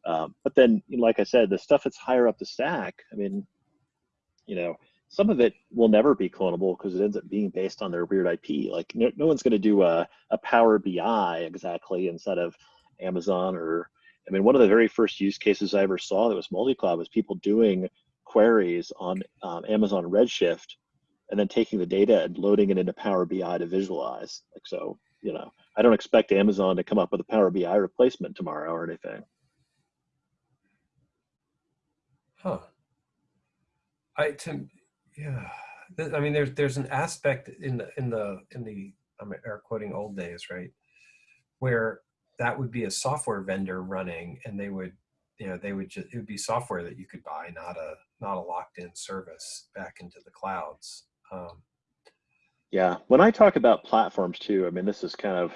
Um, but then, like I said, the stuff that's higher up the stack, I mean, you know, some of it will never be clonable because it ends up being based on their weird IP. Like no, no one's going to do a, a Power BI exactly instead of Amazon or, I mean, one of the very first use cases I ever saw that was multi-cloud was people doing queries on um, Amazon Redshift and then taking the data and loading it into Power BI to visualize. Like so, you know, I don't expect Amazon to come up with a Power BI replacement tomorrow or anything. Huh. I to yeah. I mean, there's there's an aspect in the in the in the I'm air quoting old days, right, where that would be a software vendor running, and they would, you know, they would just it would be software that you could buy, not a not a locked in service back into the clouds. Um, Yeah, when I talk about platforms too, I mean, this is kind of,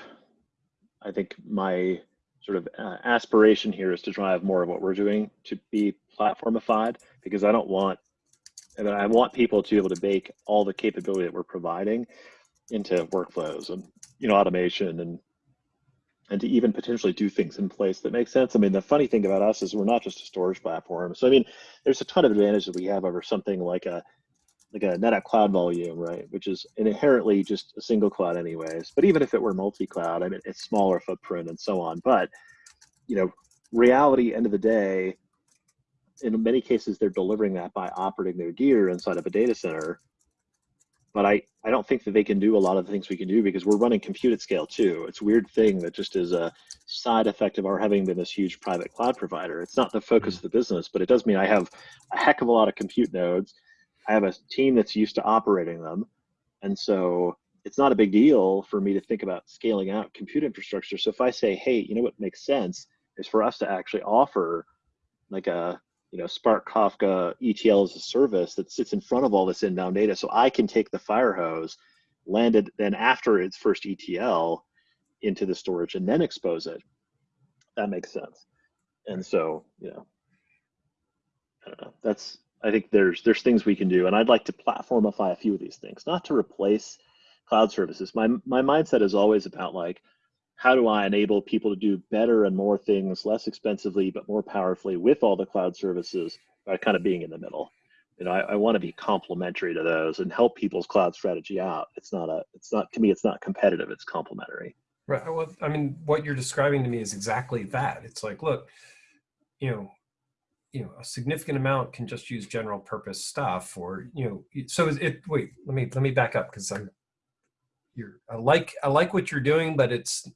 I think my sort of uh, aspiration here is to drive more of what we're doing to be platformified because I don't want, I mean, I want people to be able to bake all the capability that we're providing into workflows and, you know, automation and, and to even potentially do things in place that make sense. I mean, the funny thing about us is we're not just a storage platform. So, I mean, there's a ton of advantage that we have over something like a, like a NetApp Cloud Volume, right? Which is inherently just a single cloud, anyways. But even if it were multi-cloud, I mean, it's smaller footprint and so on. But you know, reality, end of the day, in many cases, they're delivering that by operating their gear inside of a data center. But I, I don't think that they can do a lot of the things we can do because we're running compute at scale too. It's a weird thing that just is a side effect of our having been this huge private cloud provider. It's not the focus mm-hmm. of the business, but it does mean I have a heck of a lot of compute nodes I have a team that's used to operating them. And so it's not a big deal for me to think about scaling out compute infrastructure. So if I say, hey, you know what makes sense is for us to actually offer like a you know Spark Kafka ETL as a service that sits in front of all this inbound data. So I can take the fire hose, land it then after its first ETL into the storage and then expose it. That makes sense. And so, you know, I don't know. That's I think there's there's things we can do, and I'd like to platformify a few of these things, not to replace cloud services. My my mindset is always about like, how do I enable people to do better and more things less expensively but more powerfully with all the cloud services by kind of being in the middle. You know, I, I want to be complementary to those and help people's cloud strategy out. It's not a it's not to me it's not competitive. It's complementary. Right. Well, I mean, what you're describing to me is exactly that. It's like, look, you know, you know, a significant amount can just use general purpose stuff, or you know, so it. Wait, let me let me back up because I'm. You're. I like I like what you're doing, but it's.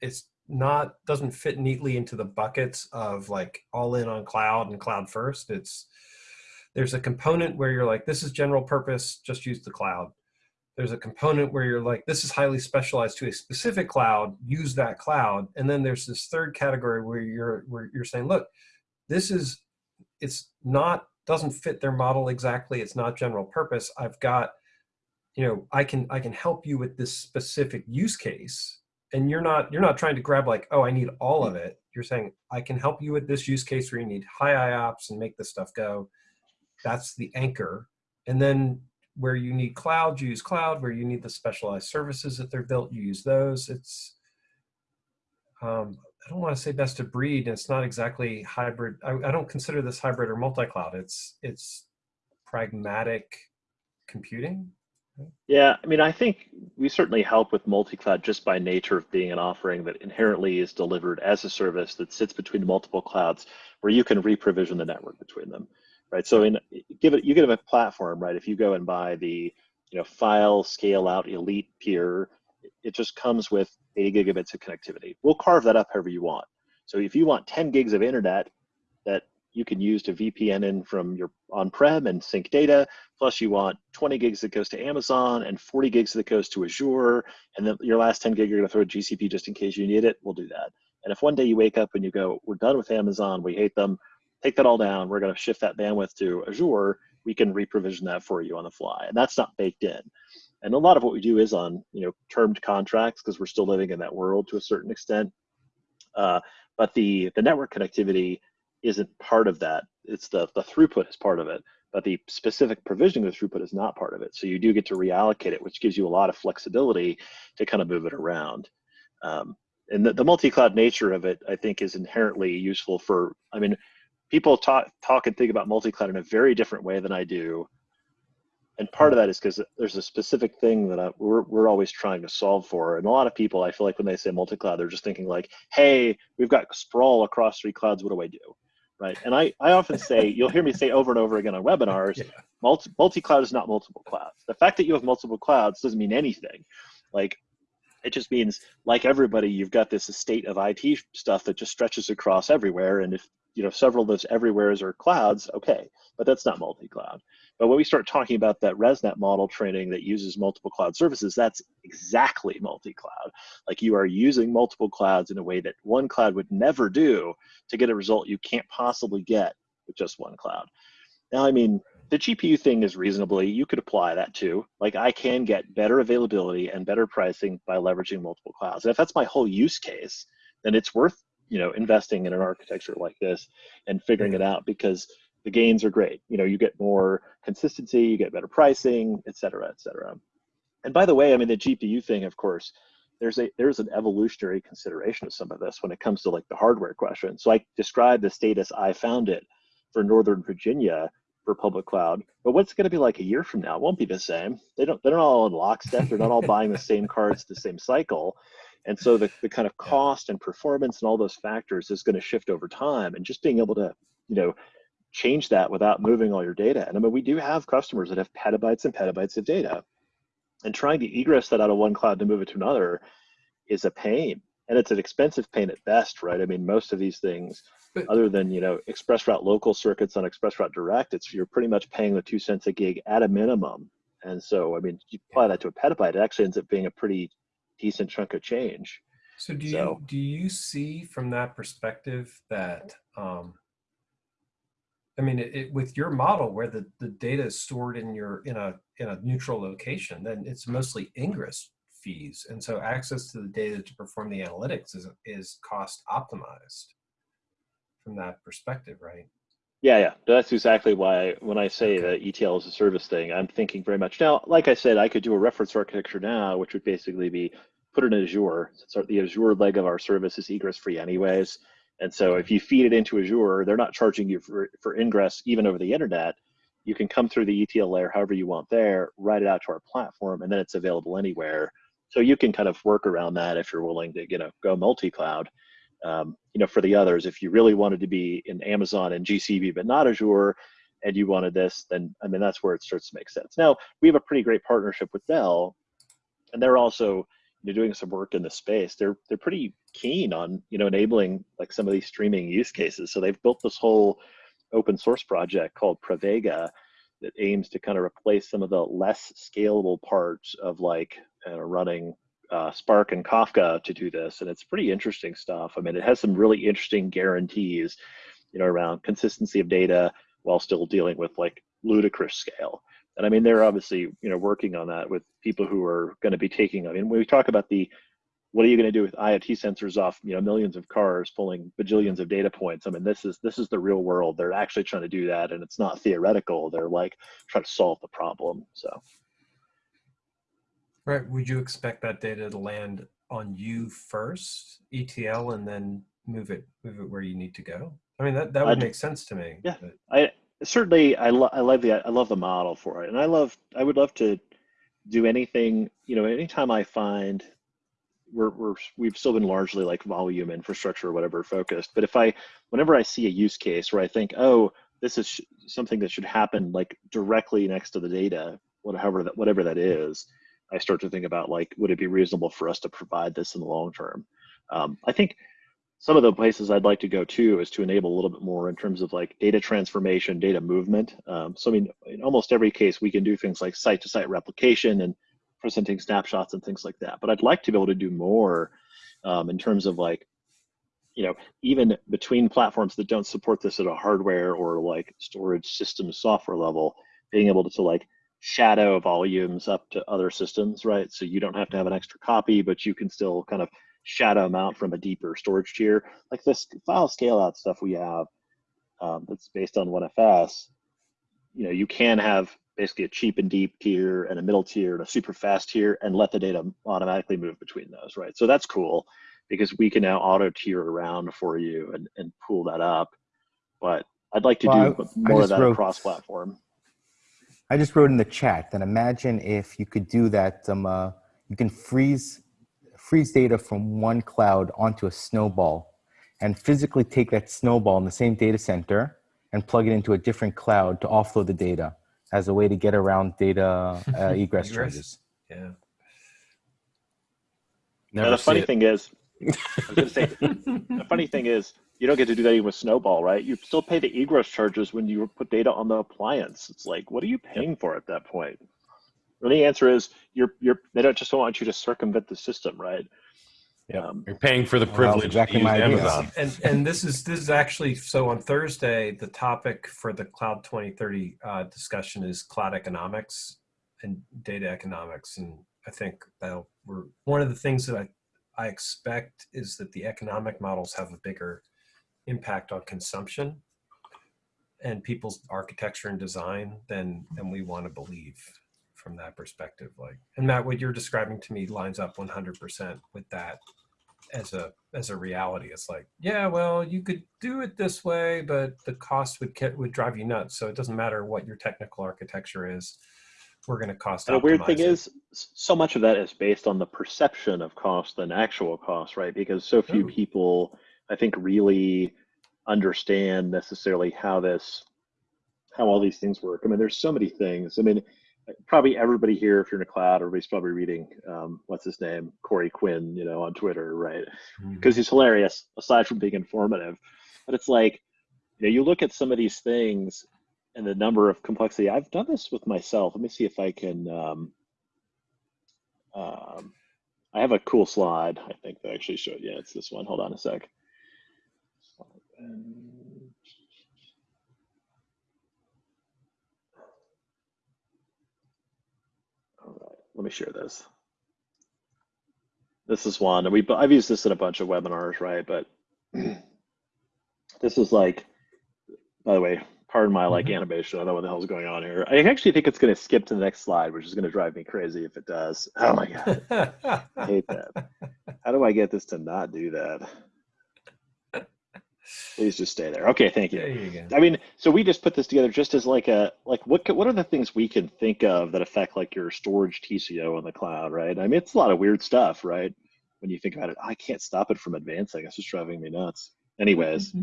It's not doesn't fit neatly into the buckets of like all in on cloud and cloud first. It's there's a component where you're like, this is general purpose, just use the cloud there's a component where you're like, this is highly specialized to a specific cloud, use that cloud. And then there's this third category where you're where you're saying, look, this is it's not doesn't fit their model exactly. It's not general purpose. I've got, you know, I can I can help you with this specific use case. And you're not you're not trying to grab like, oh, I need all of it. You're saying I can help you with this use case where you need high IOPS and make this stuff go. That's the anchor. And then where you need cloud, you use cloud. Where you need the specialized services that they're built, you use those. It's, um, I don't want to say best of breed. It's not exactly hybrid. I, I don't consider this hybrid or multi-cloud. It's it's pragmatic computing. Yeah, I mean, I think we certainly help with multi-cloud just by nature of being an offering that inherently is delivered as a service that sits between multiple clouds, where you can re-provision the network between them right? So in give it you give it a platform, right? If you go and buy the you know file scale out elite peer, it just comes with 80 gigabits of connectivity. We'll carve that up however you want. So if you want 10 gigs of internet that you can use to VPN in from your on-prem and sync data, plus you want 20 gigs that goes to Amazon and 40 gigs that goes to Azure, and then your last 10 gig you're gonna throw GCP just in case you need it, we'll do that. And if one day you wake up and you go, we're done with Amazon, we hate them, take that all down. We're going to shift that bandwidth to Azure. We can reprovision that for you on the fly, and that's not baked in. And a lot of what we do is on you know termed contracts because we're still living in that world to a certain extent. Uh, but the the network connectivity isn't part of that. It's the the throughput is part of it, but the specific provisioning of throughput is not part of it. So you do get to reallocate it, which gives you a lot of flexibility to kind of move it around. Um, and the, the multi-cloud nature of it, I think, is inherently useful for. I mean, people talk talk and think about multi-cloud in a very different way than I do. And part hmm. of that is because there's a specific thing that I, we're, we're always trying to solve for. And a lot of people, I feel like when they say multi-cloud, they're just thinking like, hey, we've got sprawl across three clouds. What do I do? Right. And I, I often say, you'll hear me say over and over again on webinars, yeah. multi, multi-cloud is not multiple clouds. The fact that you have multiple clouds doesn't mean anything. Like It just means, like everybody, you've got this estate of IT stuff that just stretches across everywhere. And if you know several of those everywheres are clouds, okay, but that's not multi-cloud. But when we start talking about that ResNet model training that uses multiple cloud services, that's exactly multi-cloud. Like you are using multiple clouds in a way that one cloud would never do to get a result you can't possibly get with just one cloud. Now, I mean, the GPU thing is reasonably, you could apply that too. Like I can get better availability and better pricing by leveraging multiple clouds. And if that's my whole use case, then it's worth, you know, investing in an architecture like this and figuring it mm-hmm. out because the gains are great. You know, you get more consistency, you get better pricing, et cetera, et cetera. And by the way, I mean, the GPU thing, of course, there's a there's an evolutionary consideration of some of this when it comes to like the hardware question. So I described the status I found it for Northern Virginia for public cloud, but what's going to be like a year from now? It won't be the same. They don't they're not all in lockstep. They're not all buying the same cards the same cycle. And so the, the kind of cost and performance and all those factors is going to shift over time. And just being able to, you know, change that without moving all your data. And I mean, we do have customers that have petabytes and petabytes of data. And trying to egress that out of one cloud to move it to another is a pain. And it's an expensive pain at best, right? I mean, most of these things, But- other than you know ExpressRoute local circuits on ExpressRoute Direct, it's you're pretty much paying the two cents a gig at a minimum. And so, I mean, you apply that to a petabyte, it actually ends up being a pretty decent chunk of change. So do So- you do you see from that perspective that um, I mean, it, it, with your model where the, the data is stored in your in a in a neutral location, then it's mostly ingress fees, and so access to the data to perform the analytics is is cost optimized from that perspective, right? Yeah, yeah, that's exactly why when I say that ETL is a service thing, I'm thinking very much now. Like I said, I could do a reference architecture now, which would basically be put it in Azure. So the Azure leg of our service is egress free, anyways. And so if you feed it into Azure, they're not charging you for, for ingress even over the internet. You can come through the ETL layer however you want there, write it out to our platform, and then it's available anywhere. So you can kind of work around that if you're willing to, you know, go multi-cloud. Um, you know, for the others, if you really wanted to be in Amazon and GCP but not Azure, and you wanted this, then I mean that's where it starts to make sense. Now we have a pretty great partnership with Dell, and they're also you know, doing some work in the space. They're they're pretty keen on you know enabling like some of these streaming use cases. So they've built this whole open source project called Pravega that aims to kind of replace some of the less scalable parts of like uh, running uh, Spark and Kafka to do this, and it's pretty interesting stuff. I mean, it has some really interesting guarantees, you know, around consistency of data while still dealing with like ludicrous scale. And I mean, they're obviously you know working on that with people who are going to be taking. I mean, when we talk about the what are you going to do with IoT sensors off you know millions of cars pulling bajillions of data points? I mean, this is this is the real world. They're actually trying to do that, and it's not theoretical. They're like trying to solve the problem. So. Right. Would you expect that data to land on you first, ETL, and then move it move it where you need to go? I mean, that that would I'd- make sense to me. Yeah. but- I certainly I, lo- I love the I love the model for it, and I love I would love to do anything you know anytime I find we're we're we've still been largely like volume infrastructure or whatever focused, but if I whenever I see a use case where I think oh this is sh- something that should happen like directly next to the data whatever that whatever that is, I start to think about like would it be reasonable for us to provide this in the long term? Um, I think some of the places I'd like to go to is to enable a little bit more in terms of like data transformation, data movement. Um, so I mean, in almost every case, we can do things like site-to-site replication and presenting snapshots and things like that. But I'd like to be able to do more um, in terms of like, you know, even between platforms that don't support this at a hardware or like storage system software level, being able to, to like shadow volumes up to other systems, right? So you don't have to have an extra copy, but you can still kind of shadow them out from a deeper storage tier. Like this file scale out stuff we have um, that's based on OneFS, you know, you can have basically a cheap and deep tier and a middle tier and a super fast tier and let the data automatically move between those, right? So that's cool because we can now auto tier around for you and, and pull that up. But I'd like to Well, do I- I more of that across platform. I just wrote in the chat that imagine if you could do that. Um, uh, you can freeze freeze data from one cloud onto a snowball, and physically take that snowball in the same data center and plug it into a different cloud to offload the data as a way to get around data uh, egress Egress. charges. Yeah. Now, the funny it. thing is, I was going to say, the funny thing is, you don't get to do that even with Snowball, right? You still pay the egress charges when you put data on the appliance. It's like, what are you paying for at that point? And the answer is, you're you're they don't just don't want you to circumvent the system, right? Yeah, Um, You're paying for the Well, privilege exactly to use my idea. Amazon. and and this is this is actually so on Thursday the topic for the Cloud 2030 uh, discussion is cloud economics and data economics, and I think that we're one of the things that I I expect is that the economic models have a bigger impact on consumption and people's architecture and design than than we want to believe from that perspective like and matt what you're describing to me lines up 100% with that as a as a reality it's like yeah well you could do it this way but the cost would get, would drive you nuts so it doesn't matter what your technical architecture is we're going to cost And the weird thing is, so much of that is based on the perception of cost than actual cost, right? Because so few Oh. people, I think, really understand necessarily how this, how all these things work. I mean, there's so many things. I mean, probably everybody here, if you're in a cloud, everybody's probably reading, um, what's his name, Corey Quinn, you know, on Twitter, right? Mhm. because he's hilarious aside from being informative but it's like you know you look at some of these things and the number of complexity i've done this with myself let me see if i can um, um, i have a cool slide i think that actually showed yeah it's this one hold on a sec all right let me share this. This is one and we i've used this in a bunch of webinars right but this is like by the way pardon my like mm-hmm. animation i don't know what the hell's going on here. I actually think it's going to skip to the next slide which is going to drive me crazy if it does. Oh my god. I hate that. How do i get this to not do that please just stay there okay thank you there you go I mean, so we just put this together just as like a like what what are the things we can think of that affect like your storage TCO on the cloud, right? I mean, it's a lot of weird stuff, right? When you think about it, I can't stop it from advancing. It's just driving me nuts. Anyways,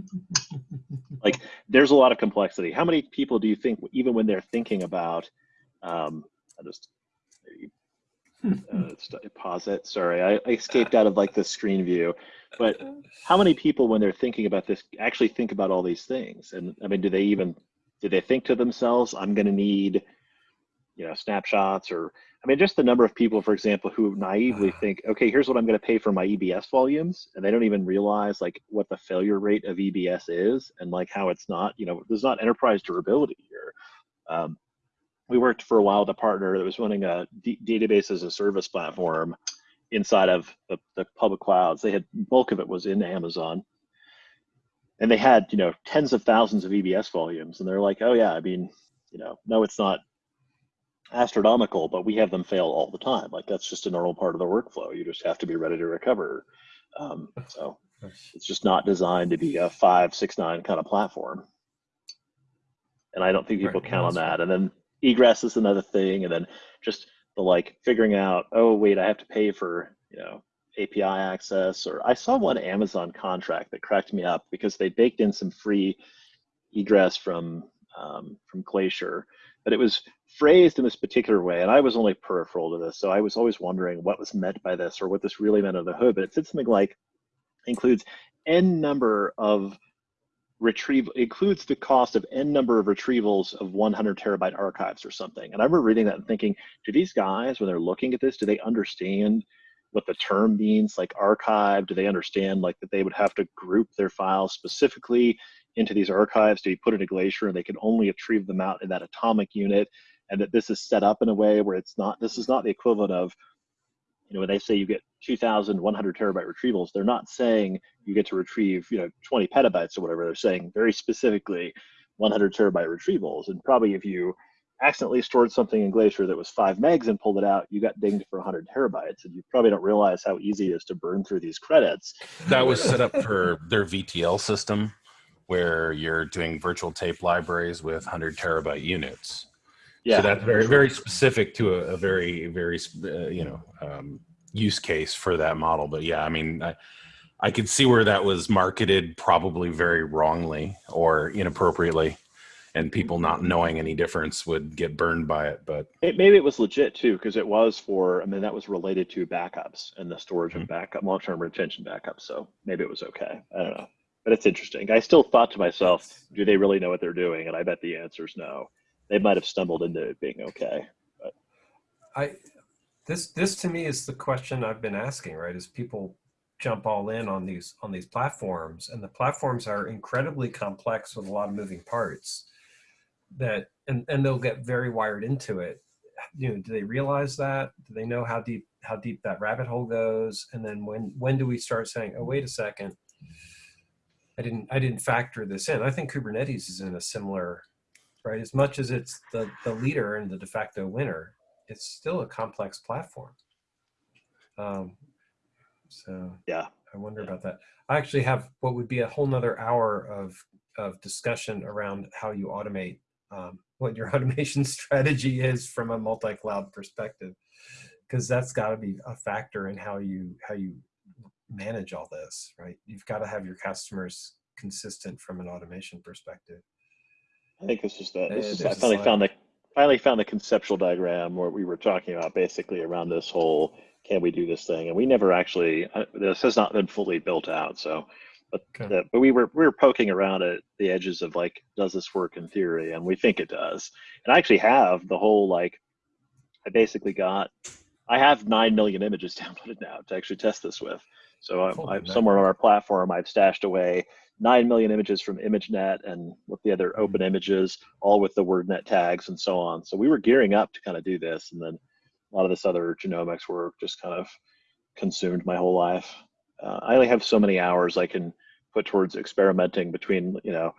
like there's a lot of complexity. How many people do you think, even when they're thinking about, um, I just uh, pause it. Sorry, I, I escaped out of like the screen view. But how many people, when they're thinking about this, actually think about all these things? And I mean, do they even do they think to themselves, "I'm going to need, you know, snapshots," or I mean, just the number of people, for example, who naively think, "Okay, here's what I'm going to pay for my EBS volumes," and they don't even realize like what the failure rate of EBS is, and like how it's not, you know, there's not enterprise durability here. Um, we worked for a while with a partner that was running a d- database as a service platform inside of the, the public clouds. They had bulk of it was in Amazon, and they had you know tens of thousands of EBS volumes, and they're like, oh yeah, I mean, you know, no, it's not astronomical, but we have them fail all the time. Like that's just a normal part of the workflow. You just have to be ready to recover. Um, so it's just not designed to be a five, six, nine kind of platform. And I don't think people Right, count on that. And then egress is another thing. And then just the like figuring out, oh wait, I have to pay for, you know, API access. Or I saw one Amazon contract that cracked me up because they baked in some free egress from um, from Glacier, but it was phrased in this particular way. And I was only peripheral to this, so I was always wondering what was meant by this or what this really meant under the hood. But it said something like includes n number of retrieve includes the cost of n number of retrievals of 100 terabyte archives or something. And I remember reading that and thinking, do these guys, when they're looking at this, do they understand what the term means, like archive? Do they understand like that they would have to group their files specifically into these archives to be put in a Glacier and they can only retrieve them out in that atomic unit? And that this is set up in a way where it's not, this is not the equivalent of, you know, when they say you get 2,100 terabyte retrievals, they're not saying you get to retrieve, you know, 20 petabytes or whatever. They're saying very specifically 100 terabyte retrievals. And probably if you accidentally stored something in Glacier that was five megs and pulled it out, you got dinged for 100 terabytes. And you probably don't realize how easy it is to burn through these credits. That was set up for their VTL system, where you're doing virtual tape libraries with 100 terabyte units. Yeah. So that's very, very specific to a, a very, very, uh, you know, um, use case for that model. But yeah, I mean, I, I could see where that was marketed probably very wrongly or inappropriately. and people not knowing any difference would get burned by it. But It, maybe it was legit too, because it was for, I mean, that was related to backups and the storage of backup, long-term retention backups. So maybe it was okay. I don't know. But it's interesting. I still thought to myself, do they really know what they're doing? And I bet the answer is no. They might have stumbled into it being okay. But. I this this to me is the question I've been asking, right? Is people jump all in on these on these platforms and the platforms are incredibly complex with a lot of moving parts that and and they'll get very wired into it. You know, do they realize that? Do they know how deep how deep that rabbit hole goes? And then when when do we start saying, "Oh, wait a second. I didn't I didn't factor this in." I think Kubernetes is in a similar right as much as it's the the leader and the de facto winner it's still a complex platform. Um, so Yeah. I wonder Yeah. about that. I actually have what would be a whole nother hour of of discussion around how you automate, um, what your automation strategy is from a multi-cloud perspective, because that's got to be a factor in how you how you manage all this, right? You've got to have your customers consistent from an automation perspective. I think this is the, this is, I finally found the, finally found the conceptual diagram where we were talking about basically around this whole, can we do this thing? And we never actually, uh, this has not been fully built out. So, but, Okay. the, but we were, we were poking around at the edges of like, does this work in theory? And we think it does. And I actually have the whole, like, I basically got, I have 9 million images downloaded now to actually test this with. So I'm, I'm somewhere on our platform, I've stashed away 9 million images from ImageNet and with the other open images, all with the WordNet tags and so on. So we were gearing up to kind of do this. And then a lot of this other genomics work just kind of consumed my whole life. Uh, I only have so many hours I can put towards experimenting between, you know,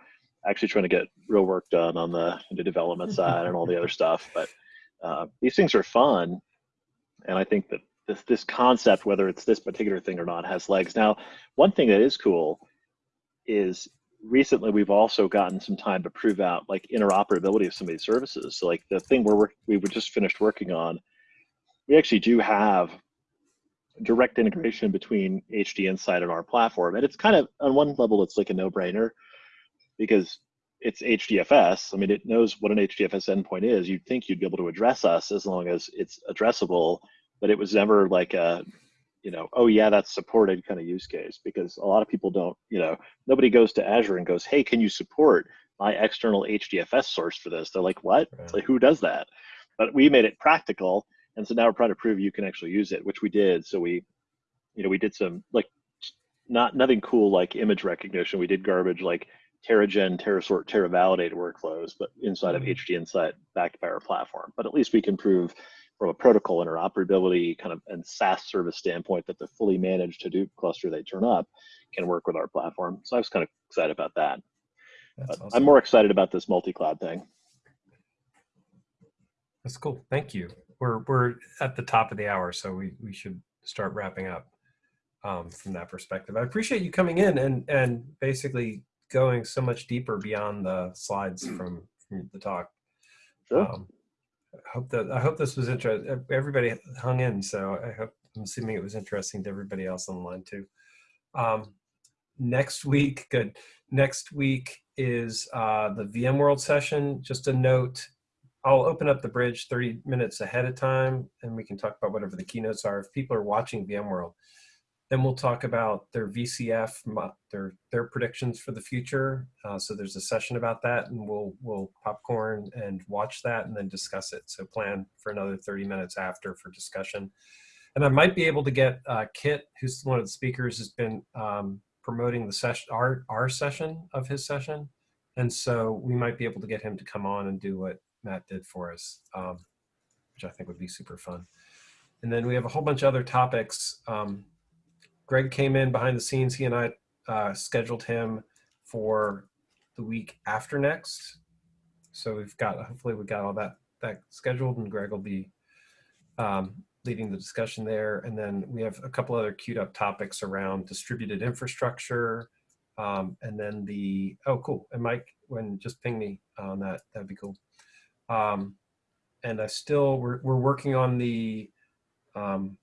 actually trying to get real work done on the, the development side and all the other stuff. But uh, these things are fun. And I think that this, this concept, whether it's this particular thing or not, has legs. Now, one thing that is cool is recently we've also gotten some time to prove out like interoperability of some of these services. So like the thing we're we were just finished working on, we actually do have direct integration between HDInsight and our platform. And it's kind of on one level, it's like a no-brainer because it's HDFS. I mean, it knows what an HDFS endpoint is. You'd think you'd be able to address us as long as it's addressable, but it was never like a, you know, oh yeah, that's supported kind of use case because a lot of people don't, you know, nobody goes to Azure and goes, hey, can you support my external HDFS source for this? They're like, what? It's like, who does that? But we made it practical. And so now we're trying to prove you can actually use it, which we did. So we, you know, we did some like not nothing cool like image recognition. We did garbage like TeraGen, TeraSort, TeraValidate workflows, but inside of Mhm. HDInsight backed by our platform. But at least we can prove from a protocol interoperability kind of and SaaS service standpoint that the fully managed Hadoop cluster they turn up can work with our platform. So I was kind of excited about that. Awesome. I'm more excited about this multi-cloud thing. That's cool. Thank you. We're we're at the top of the hour, so we we should start wrapping up um, from that perspective. I appreciate you coming in and and basically going so much deeper beyond the slides from, from the talk. Sure. Um, hope that I hope this was interesting. Everybody hung in, so I hope I'm assuming it was interesting to everybody else on the line too. Um, next week, good. Next week is uh, the VMworld session. Just a note, I'll open up the bridge 30 minutes ahead of time, and we can talk about whatever the keynotes are. If people are watching VMworld, then we'll talk about their VCF, their their predictions for the future. Uh, so there's a session about that, and we'll we'll popcorn and watch that, and then discuss it. So plan for another 30 minutes after for discussion. And I might be able to get uh, Kit, who's one of the speakers, has been um, promoting the session, our our session of his session, and so we might be able to get him to come on and do what Matt did for us, um, which I think would be super fun. And then we have a whole bunch of other topics. Um, Greg came in behind the scenes. He and I uh, scheduled him for the week after next. So we've got, hopefully we got all that, that scheduled and Greg will be um, leading the discussion there. And then we have a couple other queued up topics around distributed infrastructure. Um, and then the, oh, cool. And Mike, when just ping me on that, that'd be cool. Um, and I still, we're, we're working on the, um,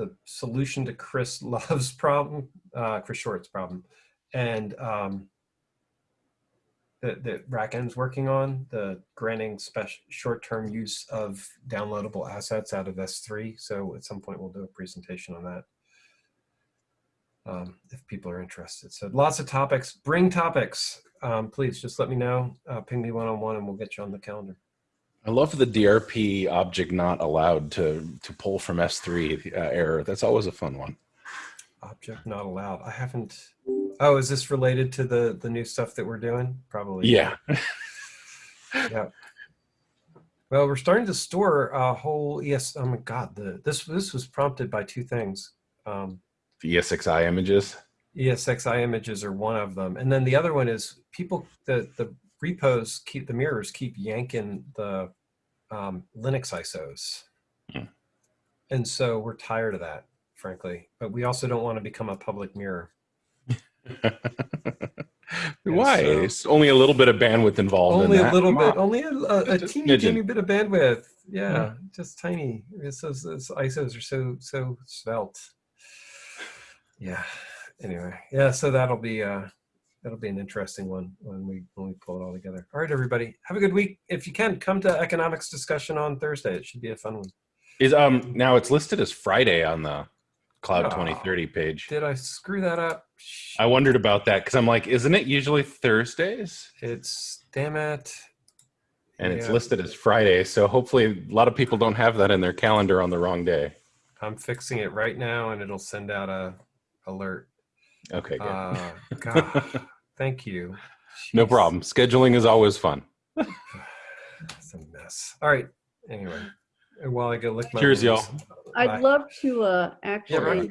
the solution to Chris Love's problem, uh, Chris Short's problem. And um, that, that working on, the granting special short-term use of downloadable assets out of S3. So at some point we'll do a presentation on that. Um, if people are interested. So lots of topics, bring topics. Um, please just let me know, uh, ping me one-on-one and we'll get you on the calendar. I love the DRP object not allowed to to pull from S3 uh, error. That's always a fun one. Object not allowed. I haven't. Oh, is this related to the the new stuff that we're doing? Probably. Yeah. Yeah. Well, we're starting to store a whole ES. Oh my God, the this this was prompted by two things. Um, The ESXi images. ESXi images are one of them, and then the other one is people the the repos keep the mirrors keep yanking the um, Linux ISOs, Hmm. and so we're tired of that, frankly. But we also don't want to become a public mirror. Why? so- it's only a little bit of bandwidth involved. only in a little bit, on. only a, a, a teeny, teeny bit of bandwidth. Yeah, just tiny. It's ISOs are so so svelte. Yeah. Anyway, yeah. So that'll be uh that'll be an interesting one when we when we pull it all together. All right, everybody, have a good week. If you can, come to economics discussion on Thursday. It should be a fun one. Is um now it's listed as Friday on the Cloud Oh. 2030 page. Did I screw that up? I wondered about that because I'm like, isn't it usually Thursdays? It's damn it. And it's Yeah. listed as Friday, so hopefully a lot of people don't have that in their calendar on the wrong day. I'm fixing it right now, and it'll send out a alert. Okay, good. Uh, God, thank you. no problem. Scheduling is always fun. It's a mess. All right. Anyway, while I go lick my Cheers, wounds. I'd Bye. love to uh, Yeah, actually, right.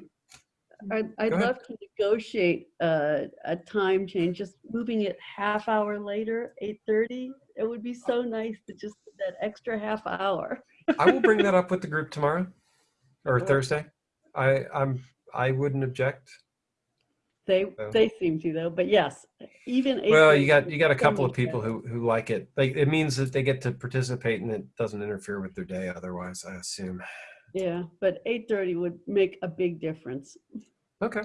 I'd, I'd love to negotiate uh, a time change, just moving it half hour later, 8:30. It would be so nice to just that extra half hour. I will bring that up with the group tomorrow or Thursday. I I'm I wouldn't object. They Oh. they seem to though, but yes, even Well, you got you got a couple of people who who like it. Like it means that they get to participate and it doesn't interfere with their day otherwise, I assume. Yeah, but 8:30 would make a big difference. Okay.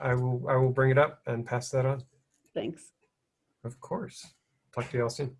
I will I will bring it up and pass that on. Thanks. Of course. Talk to you all soon.